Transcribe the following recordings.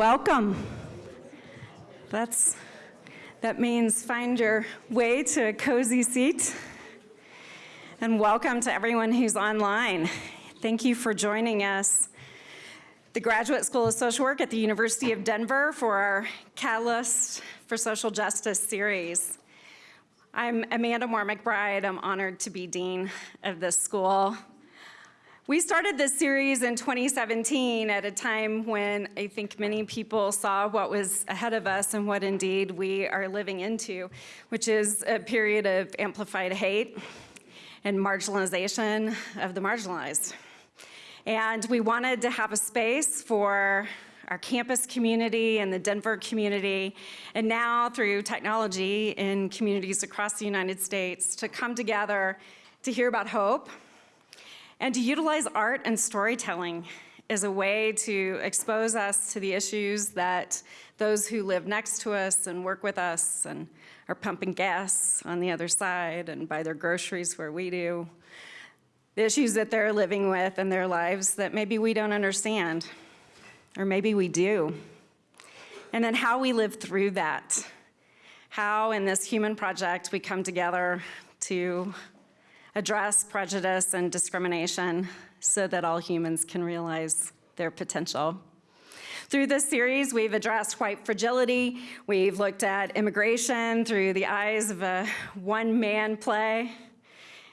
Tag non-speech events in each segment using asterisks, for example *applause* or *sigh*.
Welcome. That's, that means find your way to a cozy seat. And welcome to everyone who's online. Thank you for joining us. The Graduate School of Social Work at the University of Denver for our Catalyst for Social Justice series. I'm Amanda Moore McBride. I'm honored to be Dean of this school. We started this series in 2017 at a time when I think many people saw what was ahead of us and what indeed we are living into, which is a period of amplified hate and marginalization of the marginalized. And we wanted to have a space for our campus community and the Denver community, and now through technology in communities across the United States to come together to hear about hope and to utilize art and storytelling is a way to expose us to the issues that those who live next to us and work with us and are pumping gas on the other side and buy their groceries where we do, the issues that they're living with in their lives that maybe we don't understand, or maybe we do. And then how we live through that. How in this human project we come together to address prejudice and discrimination so that all humans can realize their potential. Through this series, we've addressed white fragility. We've looked at immigration through the eyes of a one-man play.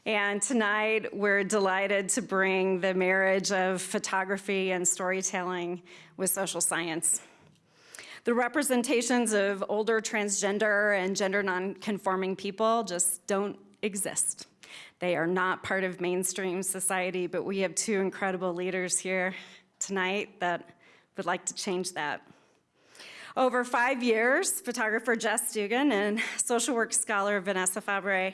And tonight, we're delighted to bring the marriage of photography and storytelling with social science. The representations of older transgender and gender nonconforming people just don't exist. They are not part of mainstream society, but we have two incredible leaders here tonight that would like to change that. Over five years, photographer Jess Dugan and social work scholar Vanessa Fabbre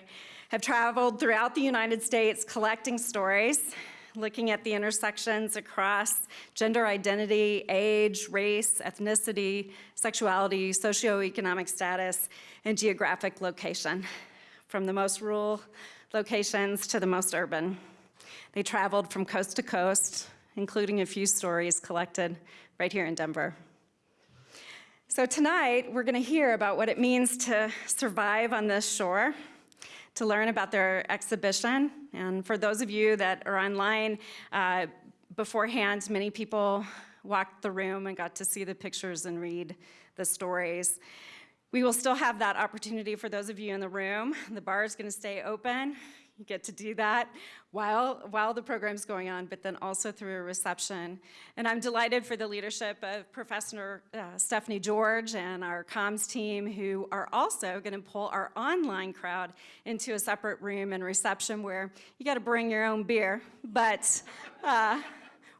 have traveled throughout the United States collecting stories, looking at the intersections across gender identity, age, race, ethnicity, sexuality, socioeconomic status, and geographic location, from the most rural locations to the most urban. They traveled from coast to coast, including a few stories collected right here in Denver. So tonight, we're gonna hear about what it means to survive on this shore, to learn about their exhibition. And for those of you that are online, uh, beforehand, many people walked the room and got to see the pictures and read the stories. We will still have that opportunity for those of you in the room. The bar is going to stay open. You get to do that while, while the program's going on, but then also through a reception. And I'm delighted for the leadership of Professor uh, Stephanie George and our comms team who are also going to pull our online crowd into a separate room and reception where you got to bring your own beer, but uh,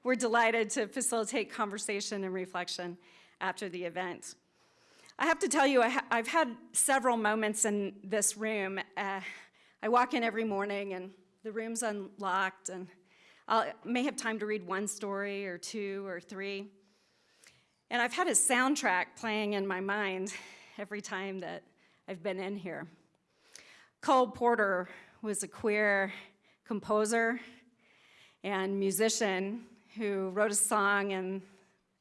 we're delighted to facilitate conversation and reflection after the event. I have to tell you, I have had several moments in this room. Uh, I walk in every morning and the room's unlocked and I may have time to read one story or two or three. And I've had a soundtrack playing in my mind every time that I've been in here. Cole Porter was a queer composer and musician who wrote a song in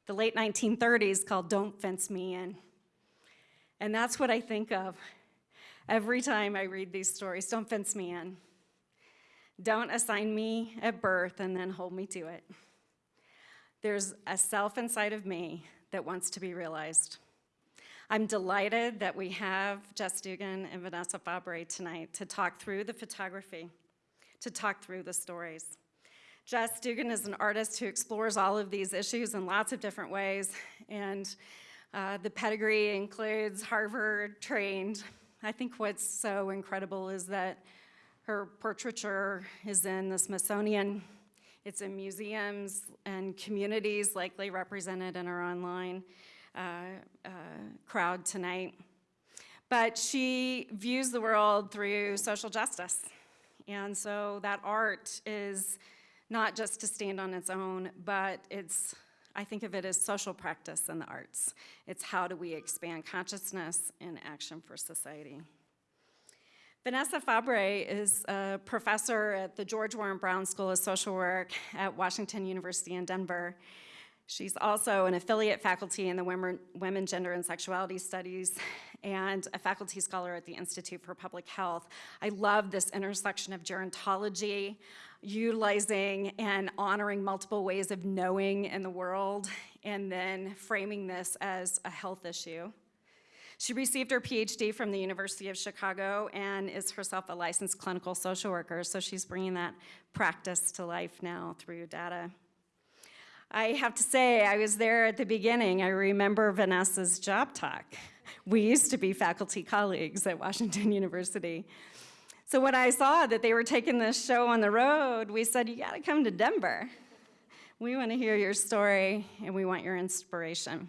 the late 1930s called Don't Fence Me In. And that's what I think of every time I read these stories. Don't fence me in. Don't assign me at birth and then hold me to it. There's a self inside of me that wants to be realized. I'm delighted that we have Jess Dugan and Vanessa Fabbre tonight to talk through the photography, to talk through the stories. Jess Dugan is an artist who explores all of these issues in lots of different ways, and uh, the pedigree includes Harvard trained. I think what's so incredible is that her portraiture is in the Smithsonian. It's in museums and communities likely represented in our online uh, uh, crowd tonight. But she views the world through social justice. And so that art is not just to stand on its own, but it's I think of it as social practice in the arts. It's how do we expand consciousness and action for society. Vanessa Fabbre is a professor at the George Warren Brown School of Social Work at Washington University in Denver. She's also an affiliate faculty in the Women, Women, Gender, and Sexuality Studies and a faculty scholar at the Institute for Public Health. I love this intersection of gerontology, utilizing and honoring multiple ways of knowing in the world, and then framing this as a health issue. She received her PhD from the University of Chicago and is herself a licensed clinical social worker, so she's bringing that practice to life now through data. I have to say, I was there at the beginning. I remember Vanessa's job talk. We used to be faculty colleagues at Washington *laughs* University. So when I saw that they were taking this show on the road, we said, you gotta come to Denver. We wanna hear your story and we want your inspiration.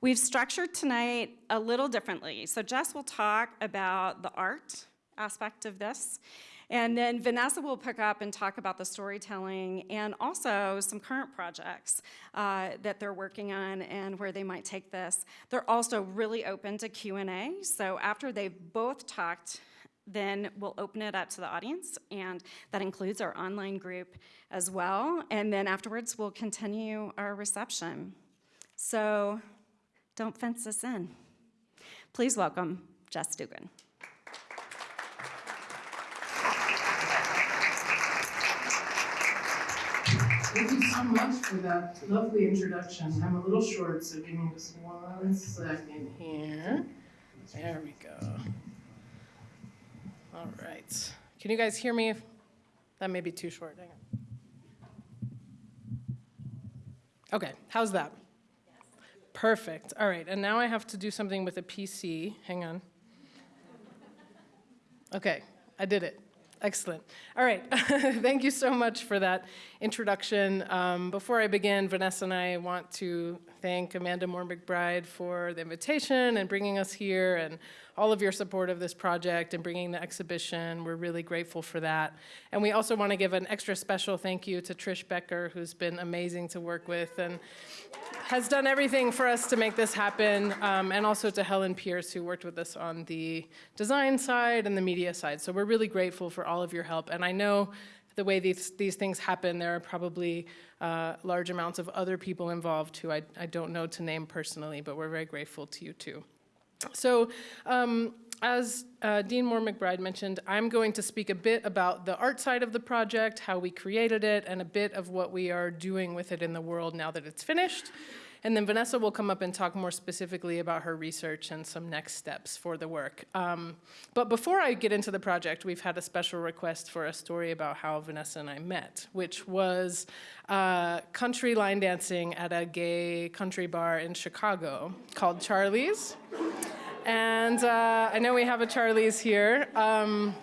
We've structured tonight a little differently. So Jess will talk about the art aspect of this, and then Vanessa will pick up and talk about the storytelling and also some current projects uh, that they're working on and where they might take this. They're also really open to Q&A, so after they've both talked, then we'll open it up to the audience, and that includes our online group as well. And then afterwards, we'll continue our reception. So don't fence us in. Please welcome Jess Dugan. Thank you so much for that lovely introduction. I'm a little short, so give me just one second here. There we go. All right. Can you guys hear me? That may be too short. Hang on. Okay, how's that? Perfect. All right, and now I have to do something with a PC. Hang on. Okay, I did it. Excellent. All right. *laughs* Thank you so much for that introduction. Um, before I begin, Vanessa and I want to thank Amanda Moore McBride for the invitation and bringing us here and all of your support of this project and bringing the exhibition. We're really grateful for that. And we also want to give an extra special thank you to Trish Becker, who's been amazing to work with and has done everything for us to make this happen, um, and also to Helen Pierce, who worked with us on the design side and the media side. So we're really grateful for all of your help. And I know the way these, these things happen, there are probably uh, large amounts of other people involved who I, I don't know to name personally, but we're very grateful to you too. So um, as uh, Dean Moore McBride mentioned, I'm going to speak a bit about the art side of the project, how we created it, and a bit of what we are doing with it in the world now that it's finished. And then Vanessa will come up and talk more specifically about her research and some next steps for the work. Um, but before I get into the project, we've had a special request for a story about how Vanessa and I met, which was uh, country line dancing at a gay country bar in Chicago called Charlie's. And uh, I know we have a Charlie's here. Um,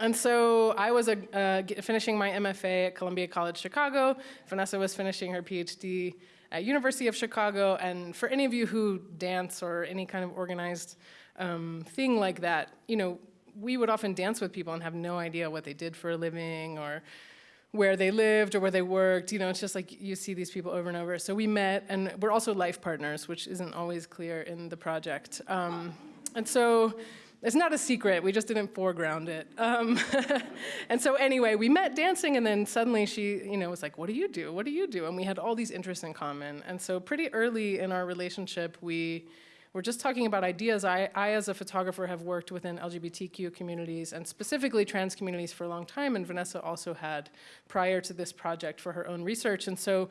and so I was uh, finishing my MFA at Columbia College Chicago. Vanessa was finishing her PhD at University of Chicago. And for any of you who dance or any kind of organized um, thing like that, you know, we would often dance with people and have no idea what they did for a living or where they lived or where they worked. You know, it's just like you see these people over and over. So we met, and we're also life partners, which isn't always clear in the project. Um, and so it's not a secret, we just didn't foreground it. Um, *laughs* and so anyway, we met dancing and then suddenly she you know, was like, what do you do, what do you do? And we had all these interests in common. And so pretty early in our relationship, we were just talking about ideas. I, I, as a photographer, have worked within LGBTQ communities and specifically trans communities for a long time, and Vanessa also had prior to this project for her own research. And so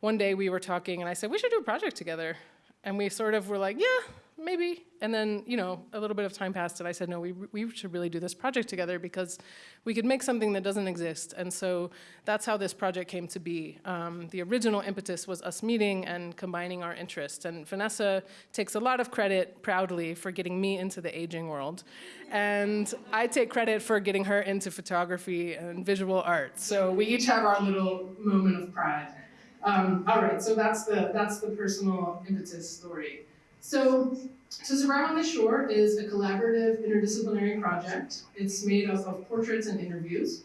one day we were talking and I said, we should do a project together. And we sort of were like, yeah, maybe. And then, you know, a little bit of time passed and I said, no, we, we should really do this project together because we could make something that doesn't exist. And so that's how this project came to be. Um, the original impetus was us meeting and combining our interests. And Vanessa takes a lot of credit proudly for getting me into the aging world. And I take credit for getting her into photography and visual art. So we each have our little moment of pride. Um, all right, so that's the, that's the personal impetus story. So, To Survive on the Shore is a collaborative interdisciplinary project. It's made up of portraits and interviews.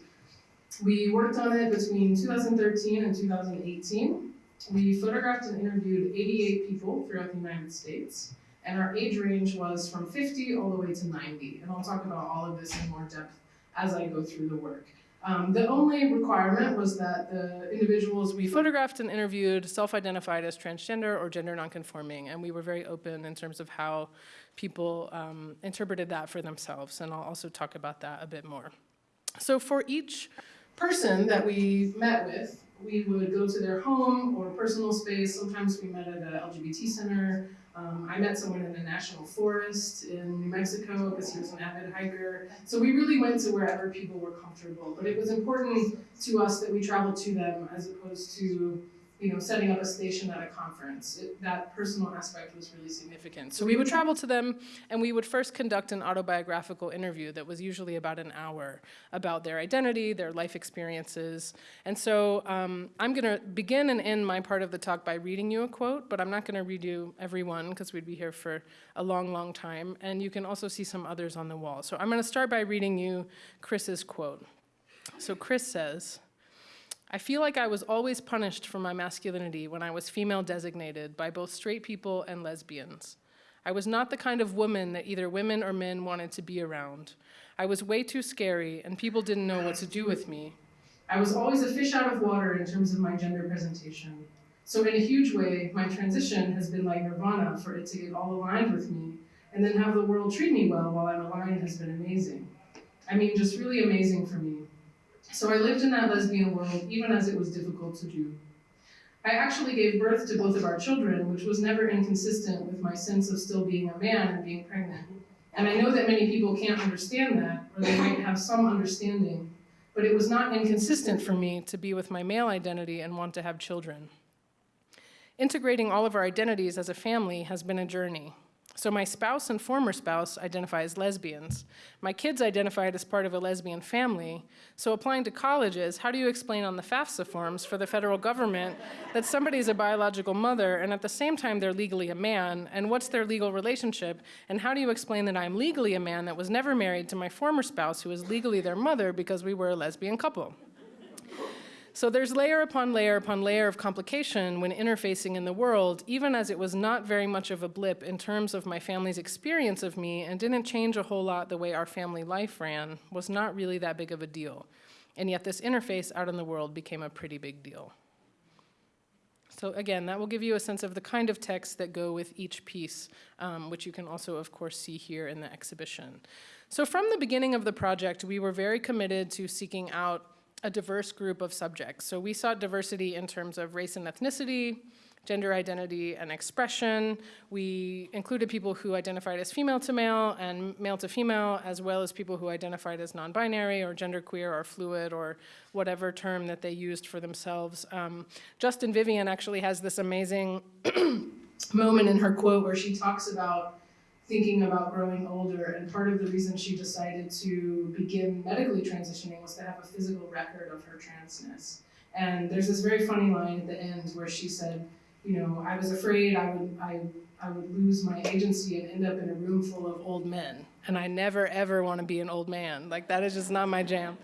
We worked on it between 2013 and 2018. We photographed and interviewed 88 people throughout the United States, and our age range was from 50 all the way to 90. And I'll talk about all of this in more depth as I go through the work. Um, the only requirement was that the individuals we photographed and interviewed self-identified as transgender or gender nonconforming, and we were very open in terms of how people um, interpreted that for themselves, and I'll also talk about that a bit more. So for each person that we met with, we would go to their home or personal space. Sometimes we met at a LGBT center. Um, I met someone in a national forest in New Mexico because he was an avid hiker. So we really went to wherever people were comfortable. But it was important to us that we traveled to them as opposed to you know, setting up a station at a conference. It, that personal aspect was really significant. So we would travel to them and we would first conduct an autobiographical interview that was usually about an hour about their identity, their life experiences. And so um, I'm gonna begin and end my part of the talk by reading you a quote, but I'm not gonna read you every one because we'd be here for a long, long time. And you can also see some others on the wall. So I'm gonna start by reading you Chris's quote. So Chris says, I feel like I was always punished for my masculinity when I was female designated by both straight people and lesbians. I was not the kind of woman that either women or men wanted to be around. I was way too scary and people didn't know what to do with me. I was always a fish out of water in terms of my gender presentation. So in a huge way, my transition has been like nirvana for it to get all aligned with me and then have the world treat me well while I'm aligned has been amazing. I mean, just really amazing for me. So I lived in that lesbian world, even as it was difficult to do. I actually gave birth to both of our children, which was never inconsistent with my sense of still being a man and being pregnant. And I know that many people can't understand that, or they might have some understanding, but it was not inconsistent for me to be with my male identity and want to have children. Integrating all of our identities as a family has been a journey. So my spouse and former spouse identify as lesbians. My kids identified as part of a lesbian family. So applying to colleges, how do you explain on the FAFSA forms for the federal government that somebody's a biological mother and at the same time they're legally a man? And what's their legal relationship? And how do you explain that I'm legally a man that was never married to my former spouse who is legally their mother because we were a lesbian couple? So there's layer upon layer upon layer of complication when interfacing in the world, even as it was not very much of a blip in terms of my family's experience of me and didn't change a whole lot the way our family life ran, was not really that big of a deal. And yet this interface out in the world became a pretty big deal. So again, that will give you a sense of the kind of texts that go with each piece, um, which you can also, of course, see here in the exhibition. So from the beginning of the project, we were very committed to seeking out a diverse group of subjects. So we sought diversity in terms of race and ethnicity, gender identity and expression. We included people who identified as female to male and male to female, as well as people who identified as non-binary or genderqueer or fluid or whatever term that they used for themselves. Um, Justin Vivian actually has this amazing *clears throat* moment in her quote where she talks about thinking about growing older, and part of the reason she decided to begin medically transitioning was to have a physical record of her transness. And there's this very funny line at the end where she said, you know, I was afraid I would, I, I would lose my agency and end up in a room full of old men. And I never ever want to be an old man. Like that is just not my jam.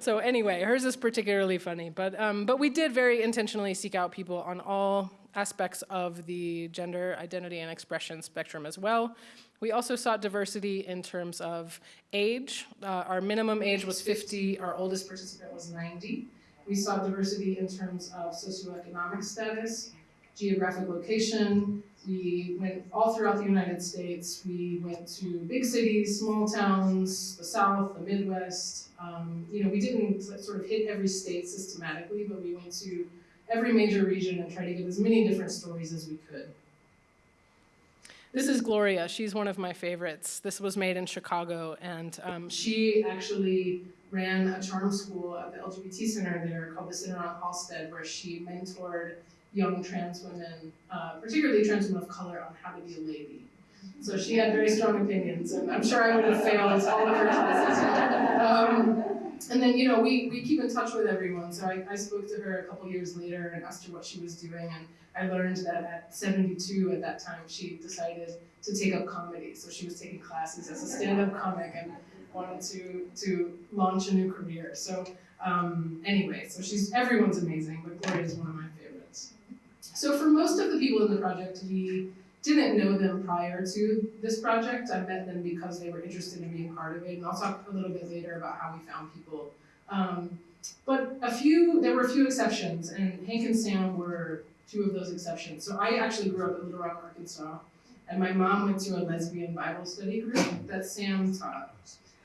So anyway, hers is particularly funny. But, um, but we did very intentionally seek out people on all aspects of the gender identity and expression spectrum as well. We also sought diversity in terms of age. Uh, our minimum age was 50, our oldest participant was 90. We sought diversity in terms of socioeconomic status, geographic location. We went all throughout the United States. We went to big cities, small towns, the South, the Midwest. Um, you know, we didn't sort of hit every state systematically, but we went to every major region and tried to get as many different stories as we could. This is Gloria. She's one of my favorites. This was made in Chicago, and um, she actually ran a charm school at the LGBT center there called the Center on Halsted, where she mentored young trans women, uh, particularly trans women of color, on how to be a lady. So she had very strong opinions, and I'm sure I would have failed all of her classes. Um, and then, you know, we, we keep in touch with everyone. So I, I spoke to her a couple years later and asked her what she was doing. And I learned that at 72 at that time, she decided to take up comedy. So she was taking classes as a stand-up comic and wanted to, to launch a new career. So um, anyway, so she's, everyone's amazing, but Gloria is one of my favorites. So for most of the people in the project, we didn't know them prior to this project. I met them because they were interested in being part of it. And I'll talk a little bit later about how we found people Um, but a few, there were a few exceptions, and Hank and Sam were two of those exceptions. So I actually grew up in Little Rock, Arkansas, and my mom went to a lesbian Bible study group that Sam taught.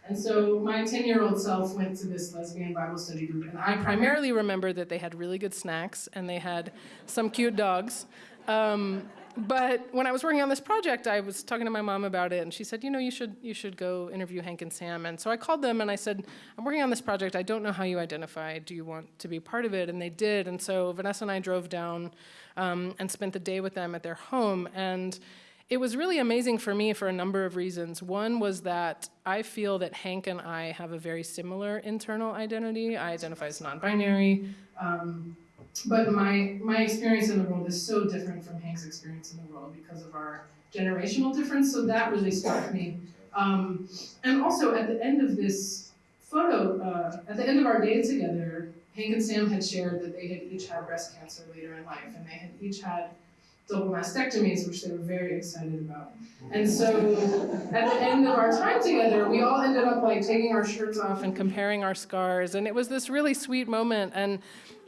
And so my 10 year old self went to this lesbian Bible study group, and I primarily remember that they had really good snacks and they had some cute dogs. Um, but when I was working on this project, I was talking to my mom about it, and she said, "You know, you should you should go interview Hank and Sam." And so I called them and I said, "I'm working on this project. I don't know how you identify. Do you want to be part of it?" And they did. And so Vanessa and I drove down um, and spent the day with them at their home. And it was really amazing for me for a number of reasons. One was that I feel that Hank and I have a very similar internal identity. I identify as non-binary. Um, but my my experience in the world is so different from Hank's experience in the world because of our generational difference. So that really struck me. Um, and also at the end of this photo, uh, at the end of our day together, Hank and Sam had shared that they had each had breast cancer later in life, and they had each had double mastectomies, which they were very excited about. And so at the end of our time together, we all ended up like taking our shirts off and comparing our scars, and it was this really sweet moment. And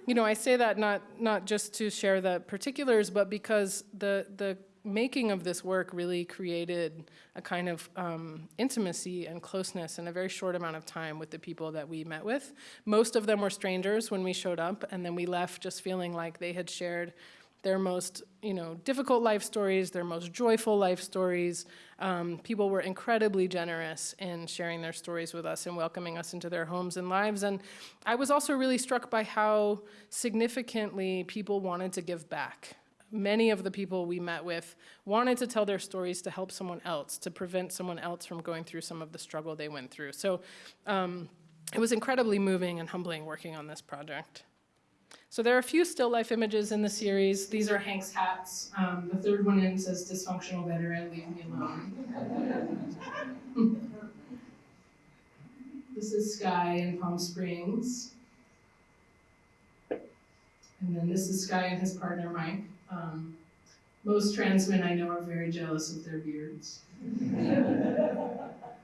you know, I say that not not just to share the particulars, but because the the making of this work really created a kind of um, intimacy and closeness in a very short amount of time with the people that we met with. Most of them were strangers when we showed up, and then we left just feeling like they had shared their most you know, difficult life stories, their most joyful life stories. Um, people were incredibly generous in sharing their stories with us and welcoming us into their homes and lives. And I was also really struck by how significantly people wanted to give back. Many of the people we met with wanted to tell their stories to help someone else, to prevent someone else from going through some of the struggle they went through. So um, it was incredibly moving and humbling working on this project. So there are a few still life images in the series. These are Hank's hats. Um, the third one in says dysfunctional veteran, leave me alone. *laughs* this is Sky in Palm Springs. And then this is Sky and his partner, Mike. Um, most trans men I know are very jealous of their beards. *laughs*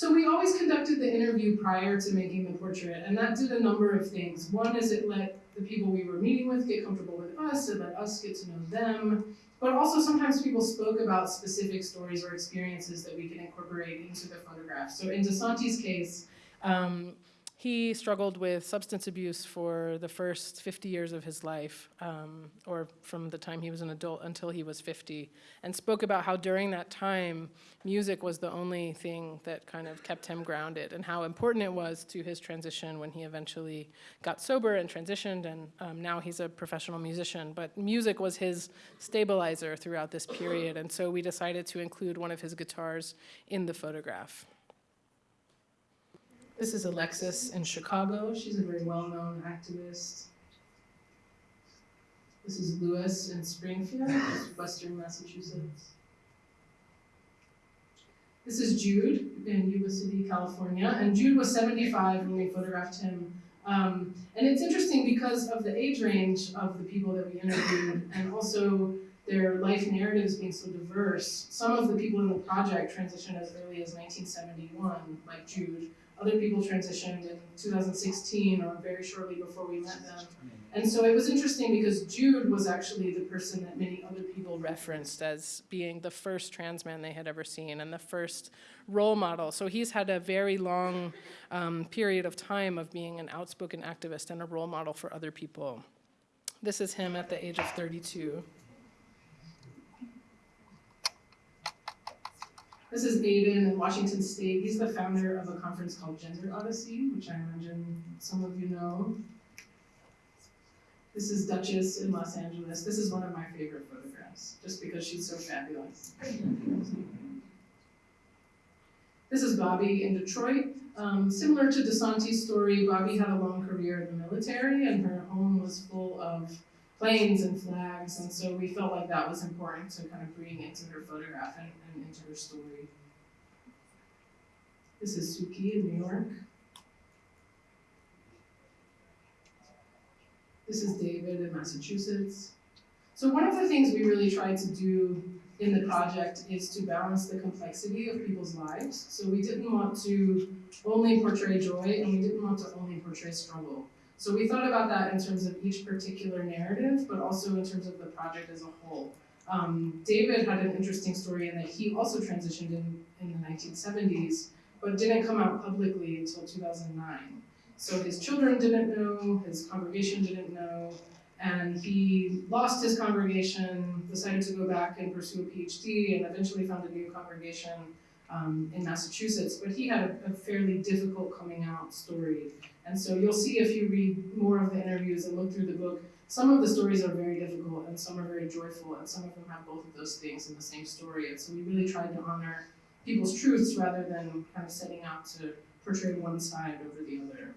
So we always conducted the interview prior to making the portrait, and that did a number of things. One is it let the people we were meeting with get comfortable with us, it let us get to know them, but also sometimes people spoke about specific stories or experiences that we could incorporate into the photograph. So in DeSanti's case, um, he struggled with substance abuse for the first 50 years of his life, um, or from the time he was an adult until he was 50, and spoke about how during that time, music was the only thing that kind of kept him grounded, and how important it was to his transition when he eventually got sober and transitioned, and um, now he's a professional musician. But music was his stabilizer throughout this period, and so we decided to include one of his guitars in the photograph. This is Alexis in Chicago. She's a very well-known activist. This is Lewis in Springfield, Western Massachusetts. This is Jude in Yuba City, California, and Jude was 75 when we photographed him. Um, and it's interesting because of the age range of the people that we interviewed, and also their life narratives being so diverse. Some of the people in the project transitioned as early as 1971, like Jude, other people transitioned in 2016 or very shortly before we met them. And so it was interesting because Jude was actually the person that many other people referenced as being the first trans man they had ever seen and the first role model. So he's had a very long um, period of time of being an outspoken activist and a role model for other people. This is him at the age of 32. This is Aiden in Washington State. He's the founder of a conference called Gender Odyssey, which I imagine some of you know. This is Duchess in Los Angeles. This is one of my favorite photographs, just because she's so fabulous. This is Bobby in Detroit. Um, similar to DeSanti's story, Bobby had a long career in the military, and her home was full of planes and flags, and so we felt like that was important to kind of bring into her photograph and, and into her story. This is Suki in New York. This is David in Massachusetts. So one of the things we really tried to do in the project is to balance the complexity of people's lives. So we didn't want to only portray joy and we didn't want to only portray struggle. So we thought about that in terms of each particular narrative, but also in terms of the project as a whole. Um, David had an interesting story in that he also transitioned in, in the 1970s, but didn't come out publicly until 2009. So his children didn't know, his congregation didn't know, and he lost his congregation, decided to go back and pursue a PhD, and eventually found a new congregation um, in Massachusetts. But he had a, a fairly difficult coming out story. And so you'll see if you read more of the interviews and look through the book, some of the stories are very difficult and some are very joyful, and some of them have both of those things in the same story. And so we really tried to honor people's truths rather than kind of setting out to portray one side over the other.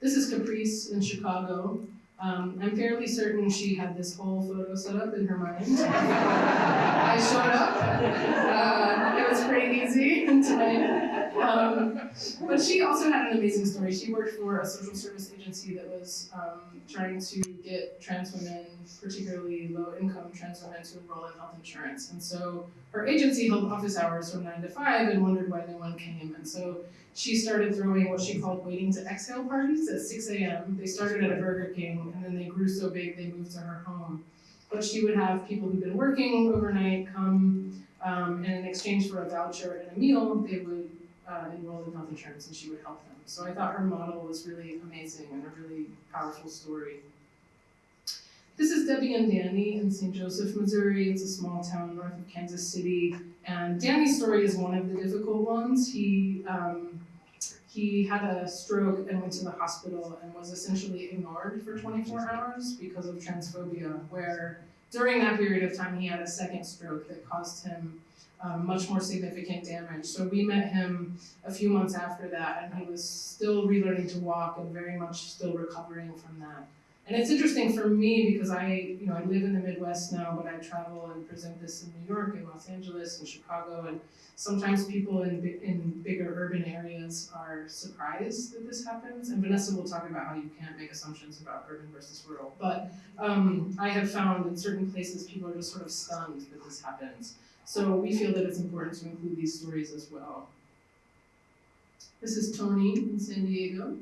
This is Caprice in Chicago. Um, I'm fairly certain she had this whole photo set up in her mind. *laughs* I showed up. Uh, it was pretty easy *laughs* tonight. Um, but she also had an amazing story. She worked for a social service agency that was um, trying to get trans women, particularly low income trans women, to enroll in health insurance. And so her agency held office hours from 9 to 5 and wondered why no one came. And so she started throwing what she called waiting to exhale parties at 6 a.m. They started at a Burger King and then they grew so big they moved to her home. But she would have people who'd been working overnight come, um, and in exchange for a voucher and a meal, they would uh, enroll in health insurance and she would help them. So I thought her model was really amazing and a really powerful story. This is Debbie and Danny in St. Joseph, Missouri. It's a small town north of Kansas City. And Danny's story is one of the difficult ones. He, um, he had a stroke and went to the hospital and was essentially ignored for 24 hours because of transphobia, where during that period of time he had a second stroke that caused him um, much more significant damage. So we met him a few months after that, and he was still relearning to walk and very much still recovering from that. And it's interesting for me because I, you know, I live in the Midwest now, but I travel and present this in New York and Los Angeles and Chicago, and sometimes people in in bigger urban areas are surprised that this happens. And Vanessa will talk about how you can't make assumptions about urban versus rural, but um, I have found in certain places people are just sort of stunned that this happens. So we feel that it's important to include these stories as well. This is Tony in San Diego.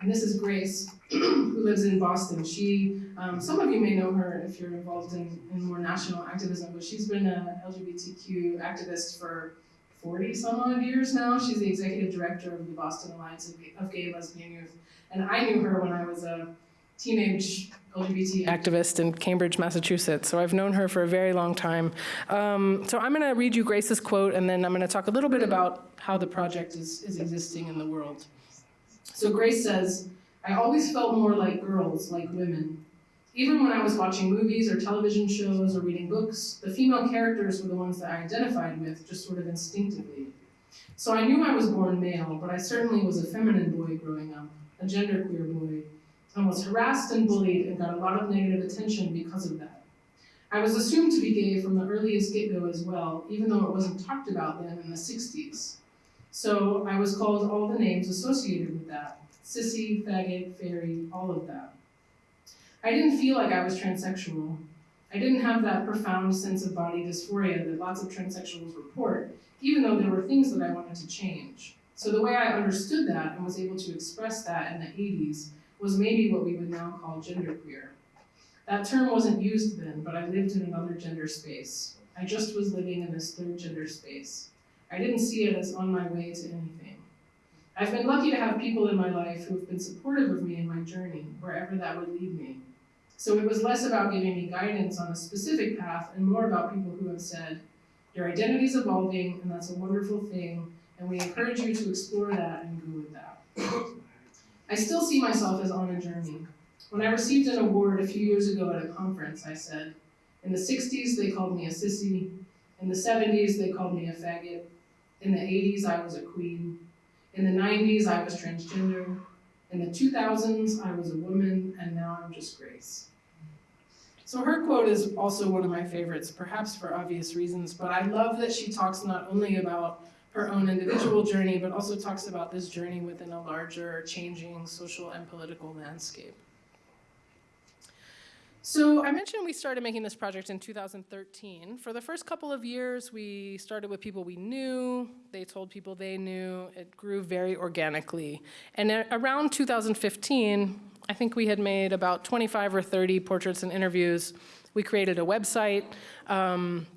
And this is Grace, *clears throat* who lives in Boston. She, um, some of you may know her if you're involved in, in more national activism, but she's been an LGBTQ activist for 40 some odd years now. She's the executive director of the Boston Alliance of Gay and Lesbian Youth. And I knew her when I was a teenage LGBT activist in Cambridge, Massachusetts. So I've known her for a very long time. Um, so I'm going to read you Grace's quote, and then I'm going to talk a little bit about how the project is, is existing in the world. So Grace says, I always felt more like girls, like women. Even when I was watching movies or television shows or reading books, the female characters were the ones that I identified with, just sort of instinctively. So I knew I was born male, but I certainly was a feminine boy growing up, a genderqueer boy, and was harassed and bullied and got a lot of negative attention because of that. I was assumed to be gay from the earliest get-go as well, even though it wasn't talked about then in the 60s. So I was called all the names associated with that. Sissy, faggot, fairy, all of that. I didn't feel like I was transsexual. I didn't have that profound sense of body dysphoria that lots of transsexuals report, even though there were things that I wanted to change. So the way I understood that and was able to express that in the 80s was maybe what we would now call genderqueer. That term wasn't used then, but I lived in another gender space. I just was living in this third gender space. I didn't see it as on my way to anything. I've been lucky to have people in my life who have been supportive of me in my journey, wherever that would lead me. So it was less about giving me guidance on a specific path and more about people who have said, your identity is evolving and that's a wonderful thing, and we encourage you to explore that and go with that. I still see myself as on a journey. When I received an award a few years ago at a conference, I said, in the 60s they called me a sissy, in the 70s they called me a faggot, in the 80s I was a queen, in the 90s I was transgender, in the 2000s I was a woman, and now I'm just Grace. So her quote is also one of my favorites, perhaps for obvious reasons, but I love that she talks not only about her own individual journey, but also talks about this journey within a larger, changing social and political landscape. So I mentioned we started making this project in 2013. For the first couple of years, we started with people we knew. They told people they knew. It grew very organically. And around 2015, I think we had made about 25 or 30 portraits and interviews. We created a website. Um,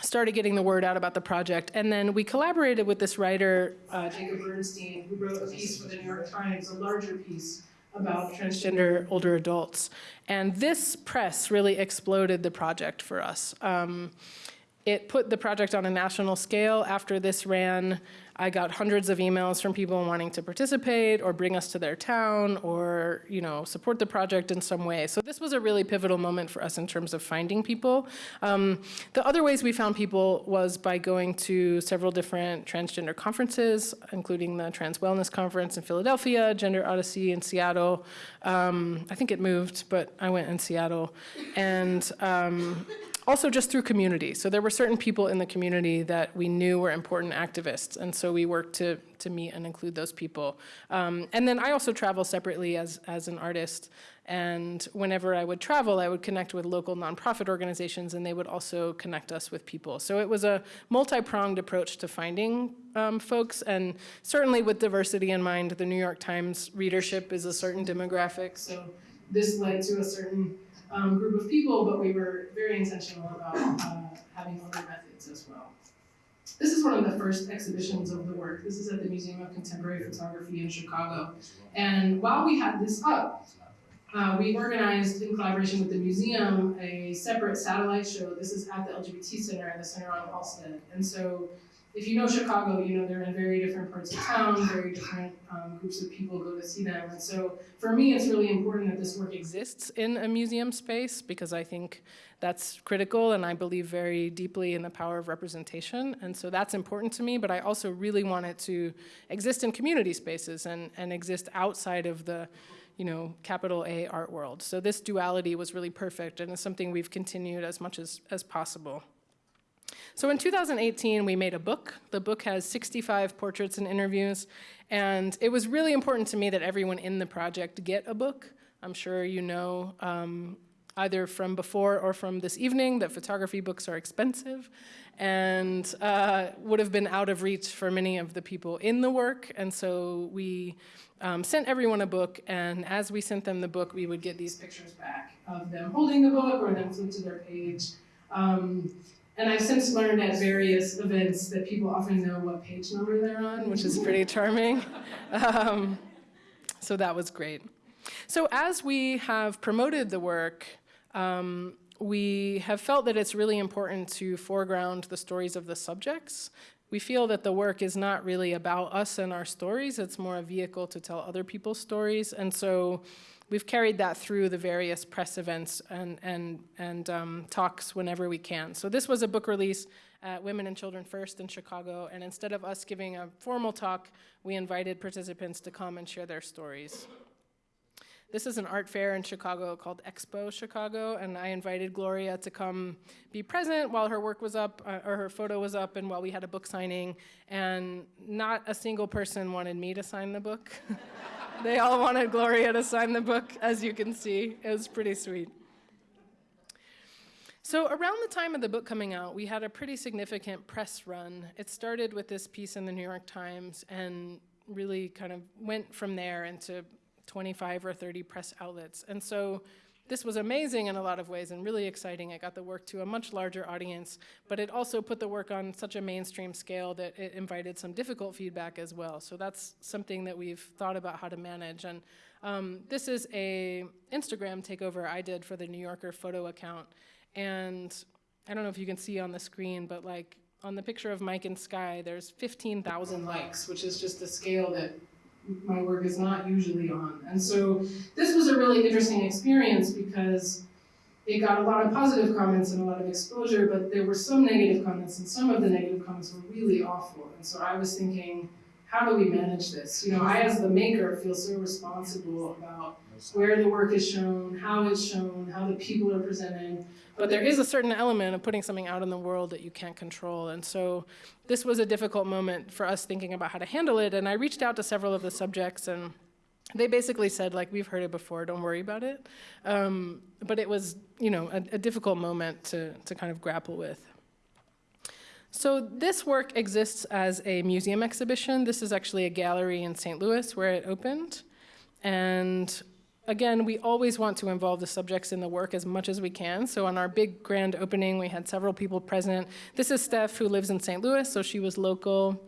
started getting the word out about the project. And then we collaborated with this writer, uh, Jacob Bernstein, who wrote a piece for the New York Times, a larger piece about transgender older adults. And this press really exploded the project for us. Um, it put the project on a national scale. After this ran, I got hundreds of emails from people wanting to participate or bring us to their town or, you know, support the project in some way. So this was a really pivotal moment for us in terms of finding people. Um, the other ways we found people was by going to several different transgender conferences, including the Trans Wellness Conference in Philadelphia, Gender Odyssey in Seattle. Um, I think it moved, but I went in Seattle. And um, also just through community. So there were certain people in the community that we knew were important activists, and so we worked to, to meet and include those people. Um, and then I also travel separately as, as an artist, and whenever I would travel, I would connect with local nonprofit organizations, and they would also connect us with people. So it was a multi-pronged approach to finding um, folks, and certainly with diversity in mind, the New York Times readership is a certain demographic, so this led to a certain um, group of people, but we were very intentional about uh, having other methods as well. This is one of the first exhibitions of the work. This is at the Museum of Contemporary Photography in Chicago. And while we had this up, uh, we organized in collaboration with the museum a separate satellite show. This is at the LGBT Center at the Center on Halsted. And so if you know Chicago, you know they're in very different parts of town, very different um, groups of people go to see them. And so for me, it's really important that this work exists in a museum space because I think that's critical and I believe very deeply in the power of representation. And so that's important to me, but I also really want it to exist in community spaces and, and exist outside of the you know, capital A art world. So this duality was really perfect and it's something we've continued as much as, as possible. So in 2018, we made a book. The book has 65 portraits and interviews, and it was really important to me that everyone in the project get a book. I'm sure you know um, either from before or from this evening that photography books are expensive and uh, would have been out of reach for many of the people in the work. And so we um, sent everyone a book, and as we sent them the book, we would get these pictures back of them holding the book or them flipped to their page. Um, and I've since learned at various events that people often know what page number they're on, which is pretty charming. *laughs* Um, so that was great. So as we have promoted the work, um, we have felt that it's really important to foreground the stories of the subjects. We feel that the work is not really about us and our stories, it's more a vehicle to tell other people's stories. And so we've carried that through the various press events and, and, and um, talks whenever we can. So this was a book release at Women and Children First in Chicago, and instead of us giving a formal talk, we invited participants to come and share their stories. This is an art fair in Chicago called Expo Chicago, and I invited Gloria to come be present while her work was up, uh, or her photo was up, and while we had a book signing, and not a single person wanted me to sign the book. *laughs* they all wanted Gloria to sign the book, as you can see. It was pretty sweet. So around the time of the book coming out, we had a pretty significant press run. It started with this piece in the New York Times and really kind of went from there into 25 or 30 press outlets. And so this was amazing in a lot of ways and really exciting. It got the work to a much larger audience, but it also put the work on such a mainstream scale that it invited some difficult feedback as well. So that's something that we've thought about how to manage. And um, this is a Instagram takeover I did for the New Yorker photo account. And I don't know if you can see on the screen, but like on the picture of Mike and Sky, there's 15,000 likes, which is just a scale that my work is not usually on. And so this was a really interesting experience because it got a lot of positive comments and a lot of exposure, but there were some negative comments, and some of the negative comments were really awful. And so I was thinking, how do we manage this? You know, I as the maker feel so responsible about where the work is shown, how it's shown, how the people are presented. But there is a certain element of putting something out in the world that you can't control. And so this was a difficult moment for us thinking about how to handle it. And I reached out to several of the subjects and they basically said like we've heard it before. Don't worry about it. Um, but it was you know a, a difficult moment to, to kind of grapple with. So this work exists as a museum exhibition. This is actually a gallery in st louis where it opened. And again we always want to involve the subjects in the work as much as we can so on our big grand opening we had several people present this is steph who lives in st louis so she was local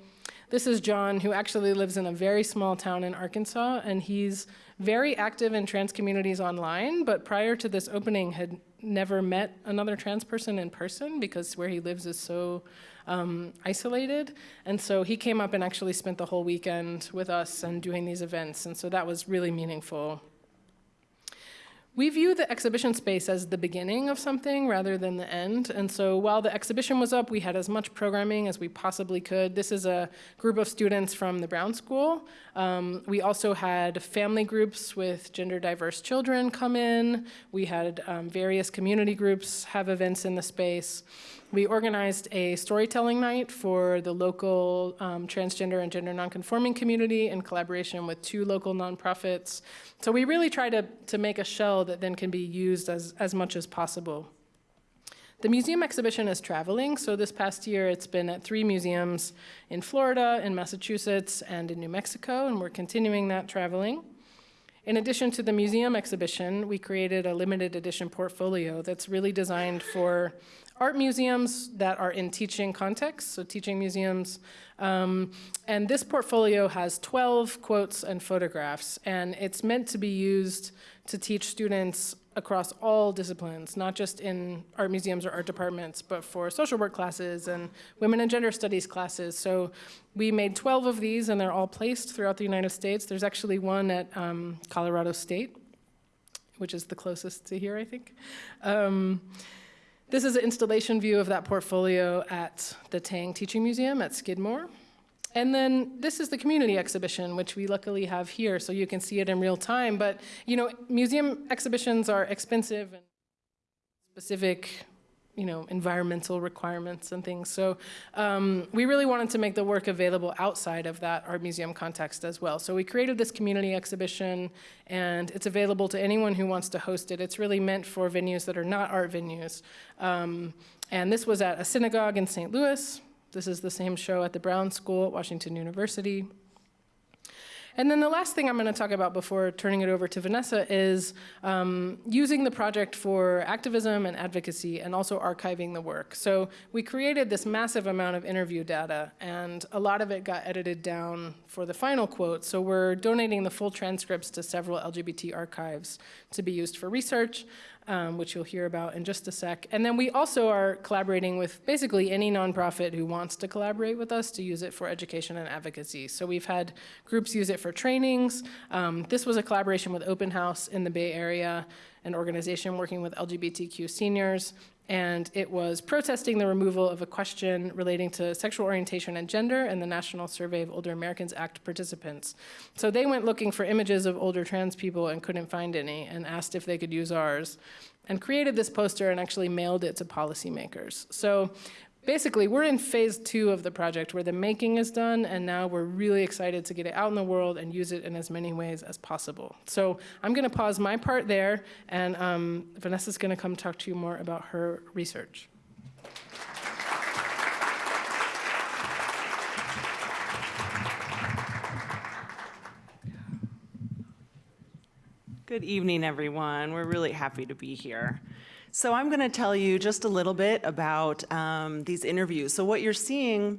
this is John, who actually lives in a very small town in Arkansas, and he's very active in trans communities online, but prior to this opening had never met another trans person in person because where he lives is so um, isolated. And so he came up and actually spent the whole weekend with us and doing these events, and so that was really meaningful. We view the exhibition space as the beginning of something rather than the end. And so while the exhibition was up, we had as much programming as we possibly could. This is a group of students from the Brown School. Um, we also had family groups with gender diverse children come in. We had um, various community groups have events in the space. We organized a storytelling night for the local um, transgender and gender nonconforming community in collaboration with two local nonprofits. So we really try to, to make a shell that then can be used as, as much as possible. The museum exhibition is traveling, so this past year it's been at three museums in Florida, in Massachusetts, and in New Mexico, and we're continuing that traveling. In addition to the museum exhibition, we created a limited edition portfolio that's really designed for art museums that are in teaching contexts, so teaching museums. Um, and this portfolio has 12 quotes and photographs, and it's meant to be used to teach students across all disciplines, not just in art museums or art departments, but for social work classes and women and gender studies classes. So we made 12 of these, and they're all placed throughout the United States. There's actually one at um, Colorado State, which is the closest to here, I think. Um, this is an installation view of that portfolio at the Tang Teaching Museum at Skidmore. And then this is the community exhibition, which we luckily have here, so you can see it in real time. But you know, museum exhibitions are expensive and specific you know, environmental requirements and things. So um, we really wanted to make the work available outside of that art museum context as well. So we created this community exhibition and it's available to anyone who wants to host it. It's really meant for venues that are not art venues. Um, and this was at a synagogue in St. Louis. This is the same show at the Brown School at Washington University. And then the last thing I'm going to talk about before turning it over to Vanessa is um, using the project for activism and advocacy and also archiving the work. So we created this massive amount of interview data and a lot of it got edited down for the final quote. So we're donating the full transcripts to several LGBT archives to be used for research um, which you'll hear about in just a sec. And then we also are collaborating with basically any nonprofit who wants to collaborate with us to use it for education and advocacy. So we've had groups use it for trainings. Um, this was a collaboration with Open House in the Bay Area, an organization working with LGBTQ seniors and it was protesting the removal of a question relating to sexual orientation and gender in the National Survey of Older Americans Act participants. So they went looking for images of older trans people and couldn't find any and asked if they could use ours and created this poster and actually mailed it to policymakers. So basically, we're in phase two of the project where the making is done, and now we're really excited to get it out in the world and use it in as many ways as possible. So I'm going to pause my part there, and um, Vanessa's going to come talk to you more about her research. Good evening, everyone. We're really happy to be here. So I'm going to tell you just a little bit about um, these interviews. So what you're seeing,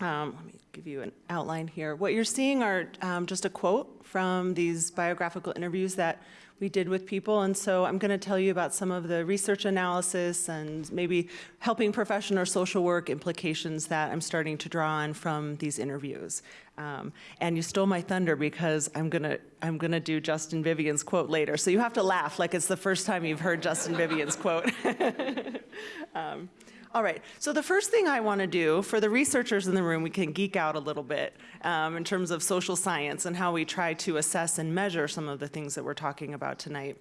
um, let me give you an outline here. What you're seeing are um, just a quote from these biographical interviews that we did with people. And so I'm going to tell you about some of the research analysis and maybe helping profession or social work implications that I'm starting to draw on from these interviews. Um, and you stole my thunder because I'm gonna I'm gonna do Justin Vivian's quote later. So you have to laugh like it's the first time you've heard Justin Vivian's quote. *laughs* um, all right, so the first thing I want to do for the researchers in the room, we can geek out a little bit um, in terms of social science and how we try to assess and measure some of the things that we're talking about tonight.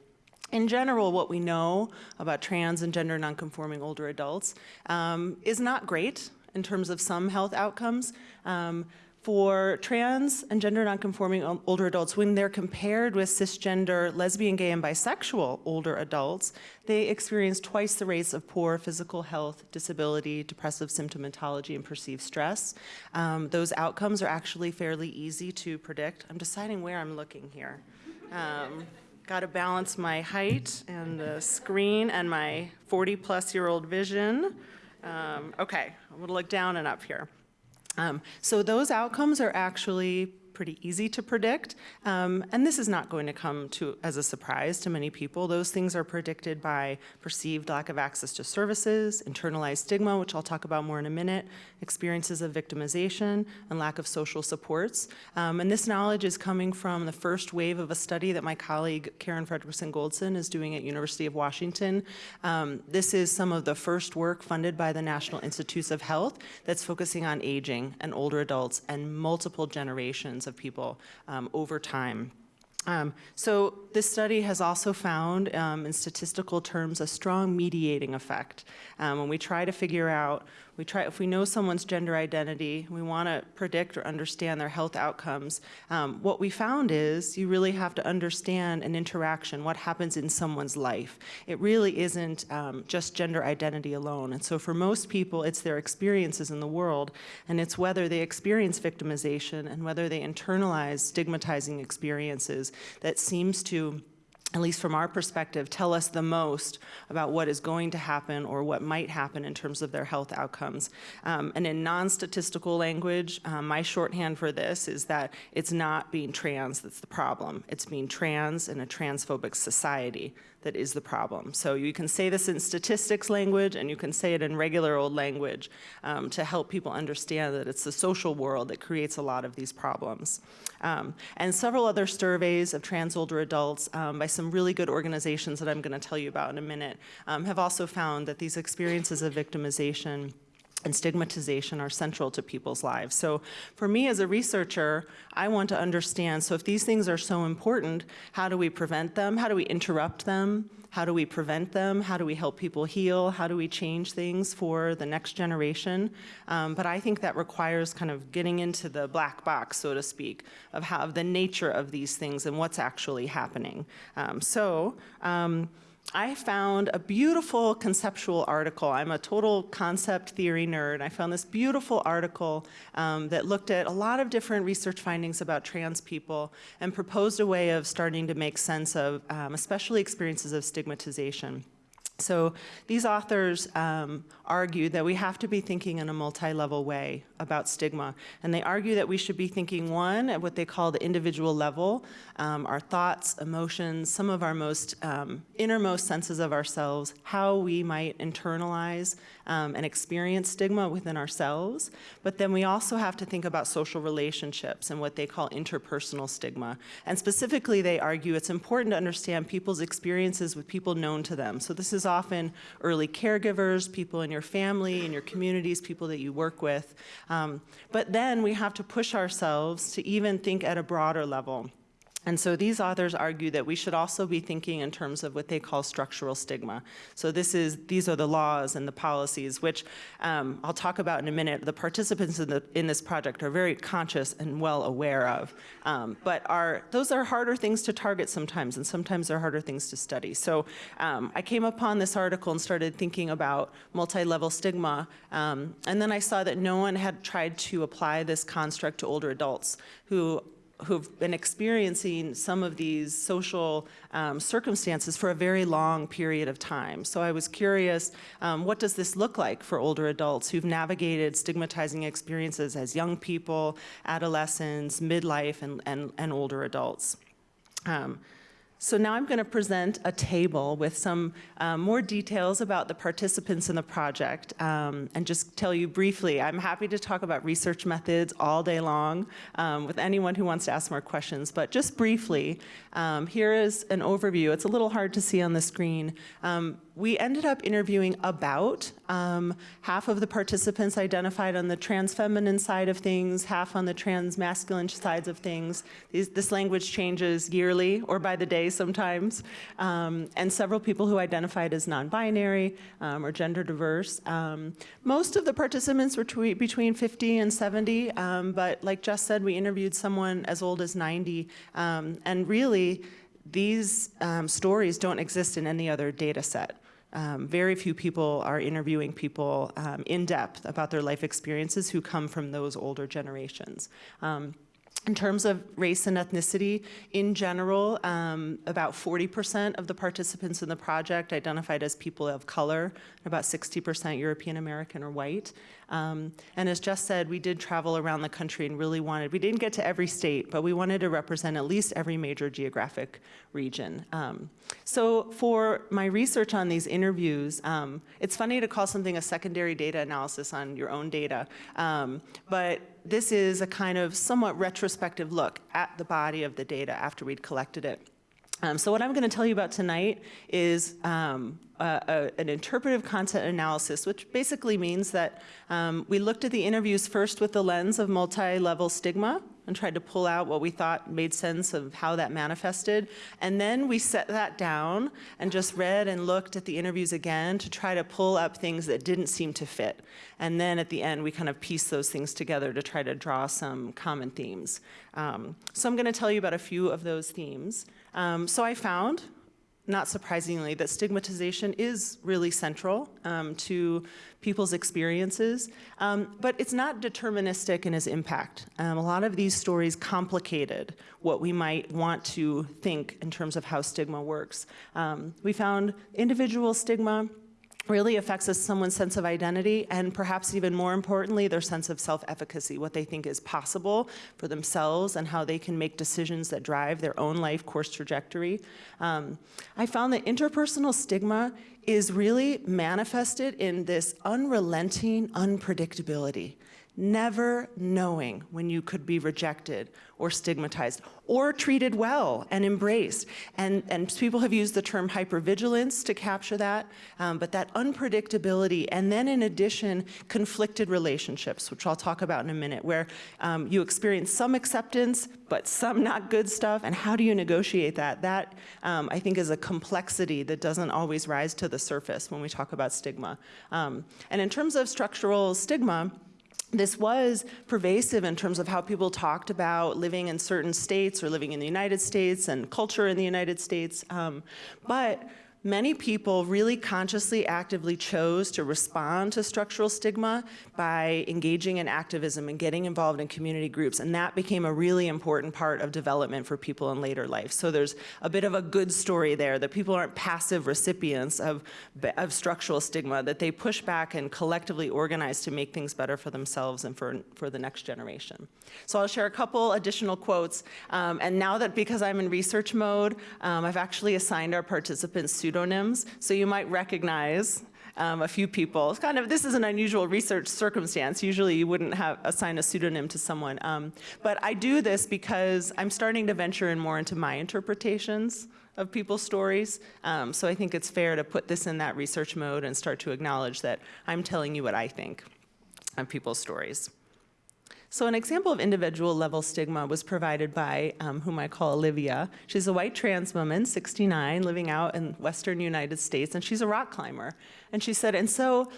In general, what we know about trans and gender nonconforming older adults um, is not great in terms of some health outcomes. Um, For trans and gender nonconforming older adults, when they're compared with cisgender, lesbian, gay, and bisexual older adults, they experience twice the rates of poor physical health, disability, depressive symptomatology, and perceived stress. Um, those outcomes are actually fairly easy to predict. I'm deciding where I'm looking here. Um, Got to balance my height and the screen and my 40-plus year old vision. Um, okay, I'm to look down and up here. Um, so those outcomes are actually pretty easy to predict, um, and this is not going to come to as a surprise to many people. Those things are predicted by perceived lack of access to services, internalized stigma, which I'll talk about more in a minute, experiences of victimization, and lack of social supports. Um, and this knowledge is coming from the first wave of a study that my colleague Karen Fredriksen Goldsen is doing at University of Washington. Um, this is some of the first work funded by the National Institutes of Health that's focusing on aging and older adults and multiple generations people um, over time. Um, so this study has also found, um, in statistical terms, a strong mediating effect. Um, when we try to figure out, we try if we know someone's gender identity, we want to predict or understand their health outcomes. Um, what we found is you really have to understand an interaction, what happens in someone's life. It really isn't um, just gender identity alone. And so for most people, it's their experiences in the world, and it's whether they experience victimization and whether they internalize stigmatizing experiences that seems to at least from our perspective, tell us the most about what is going to happen or what might happen in terms of their health outcomes. Um, and in non-statistical language, um, my shorthand for this is that it's not being trans that's the problem. It's being trans in a transphobic society that is the problem. So you can say this in statistics language and you can say it in regular old language um, to help people understand that it's the social world that creates a lot of these problems. Um, and several other surveys of trans older adults um, by some really good organizations that I'm going to tell you about in a minute um, have also found that these experiences of victimization and stigmatization are central to people's lives. So for me as a researcher, I want to understand, so if these things are so important, how do we prevent them? How do we interrupt them? How do we prevent them? How do we help people heal? How do we change things for the next generation? Um, but I think that requires kind of getting into the black box, so to speak, of how of the nature of these things and what's actually happening. Um, so. Um, I found a beautiful conceptual article. I'm a total concept theory nerd. I found this beautiful article um, that looked at a lot of different research findings about trans people and proposed a way of starting to make sense of um, especially experiences of stigmatization. So these authors um, argue that we have to be thinking in a multi-level way about stigma. And they argue that we should be thinking, one, at what they call the individual level, um, our thoughts, emotions, some of our most um, innermost senses of ourselves, how we might internalize um, and experience stigma within ourselves. But then we also have to think about social relationships and what they call interpersonal stigma. And specifically, they argue it's important to understand people's experiences with people known to them. So this is often early caregivers, people in your family, in your communities, people that you work with. Um, but then we have to push ourselves to even think at a broader level. And so these authors argue that we should also be thinking in terms of what they call structural stigma. So this is, these are the laws and the policies, which um, I'll talk about in a minute. The participants in, the, in this project are very conscious and well aware of. Um, but are, those are harder things to target sometimes, and sometimes they're harder things to study. So um, I came upon this article and started thinking about multi-level stigma, um, and then I saw that no one had tried to apply this construct to older adults who who've been experiencing some of these social um, circumstances for a very long period of time. So I was curious, um, what does this look like for older adults who've navigated stigmatizing experiences as young people, adolescents, midlife, and, and, and older adults? Um, so now I'm going to present a table with some um, more details about the participants in the project um, and just tell you briefly, I'm happy to talk about research methods all day long um, with anyone who wants to ask more questions, but just briefly, um, here is an overview. It's a little hard to see on the screen. We ended up interviewing about um, half of the participants identified on the trans feminine side of things, half on the trans masculine sides of things. These, this language changes yearly or by the day sometimes, um, and several people who identified as non-binary um, or gender diverse. Um, most of the participants were between 50 and 70, um, but like Jess said, we interviewed someone as old as 90, um, and really, these um, stories don't exist in any other data set. Um, very few people are interviewing people um, in depth about their life experiences who come from those older generations. Um, in terms of race and ethnicity, in general, um, about 40% of the participants in the project identified as people of color, about 60% European American or white. Um, and as Jess said, we did travel around the country and really wanted, we didn't get to every state, but we wanted to represent at least every major geographic region. Um, so for my research on these interviews, um, it's funny to call something a secondary data analysis on your own data, um, but this is a kind of somewhat retrospective look at the body of the data after we'd collected it. Um, so what I'm going to tell you about tonight is a, an interpretive content analysis, which basically means that um, we looked at the interviews first with the lens of multi-level stigma and tried to pull out what we thought made sense of how that manifested. And then we set that down and just read and looked at the interviews again to try to pull up things that didn't seem to fit. And then at the end, we kind of piece those things together to try to draw some common themes. Um, so I'm going to tell you about a few of those themes. Um, so I found not surprisingly, that stigmatization is really central um, to people's experiences, um, but it's not deterministic in its impact. Um, a lot of these stories complicated what we might want to think in terms of how stigma works. Um, we found individual stigma really affects someone's sense of identity and perhaps even more importantly their sense of self-efficacy what they think is possible for themselves and how they can make decisions that drive their own life course trajectory. Um, i found that interpersonal stigma is really manifested in this unrelenting unpredictability never knowing when you could be rejected or stigmatized or treated well and embraced. And, and people have used the term hypervigilance to capture that, um, but that unpredictability, and then in addition, conflicted relationships, which I'll talk about in a minute, where um, you experience some acceptance, but some not good stuff, and how do you negotiate that? That, um, I think, is a complexity that doesn't always rise to the surface when we talk about stigma. Um, and in terms of structural stigma, this was pervasive in terms of how people talked about living in certain states or living in the United States and culture in the United States. Um, but Many people really consciously, actively chose to respond to structural stigma by engaging in activism and getting involved in community groups, and that became a really important part of development for people in later life. So there's a bit of a good story there, that people aren't passive recipients of, of structural stigma, that they push back and collectively organize to make things better for themselves and for, for the next generation. So I'll share a couple additional quotes, um, and now that because I'm in research mode, um, I've actually assigned our participants pseudonyms, so you might recognize um, a few people. It's kind of, this is an unusual research circumstance. Usually you wouldn't have assign a pseudonym to someone. Um, but I do this because I'm starting to venture in more into my interpretations of people's stories. Um, so I think it's fair to put this in that research mode and start to acknowledge that I'm telling you what I think of people's stories. So an example of individual level stigma was provided by um, whom I call Olivia. She's a white trans woman, 69, living out in western United States, and she's a rock climber. And she said, and so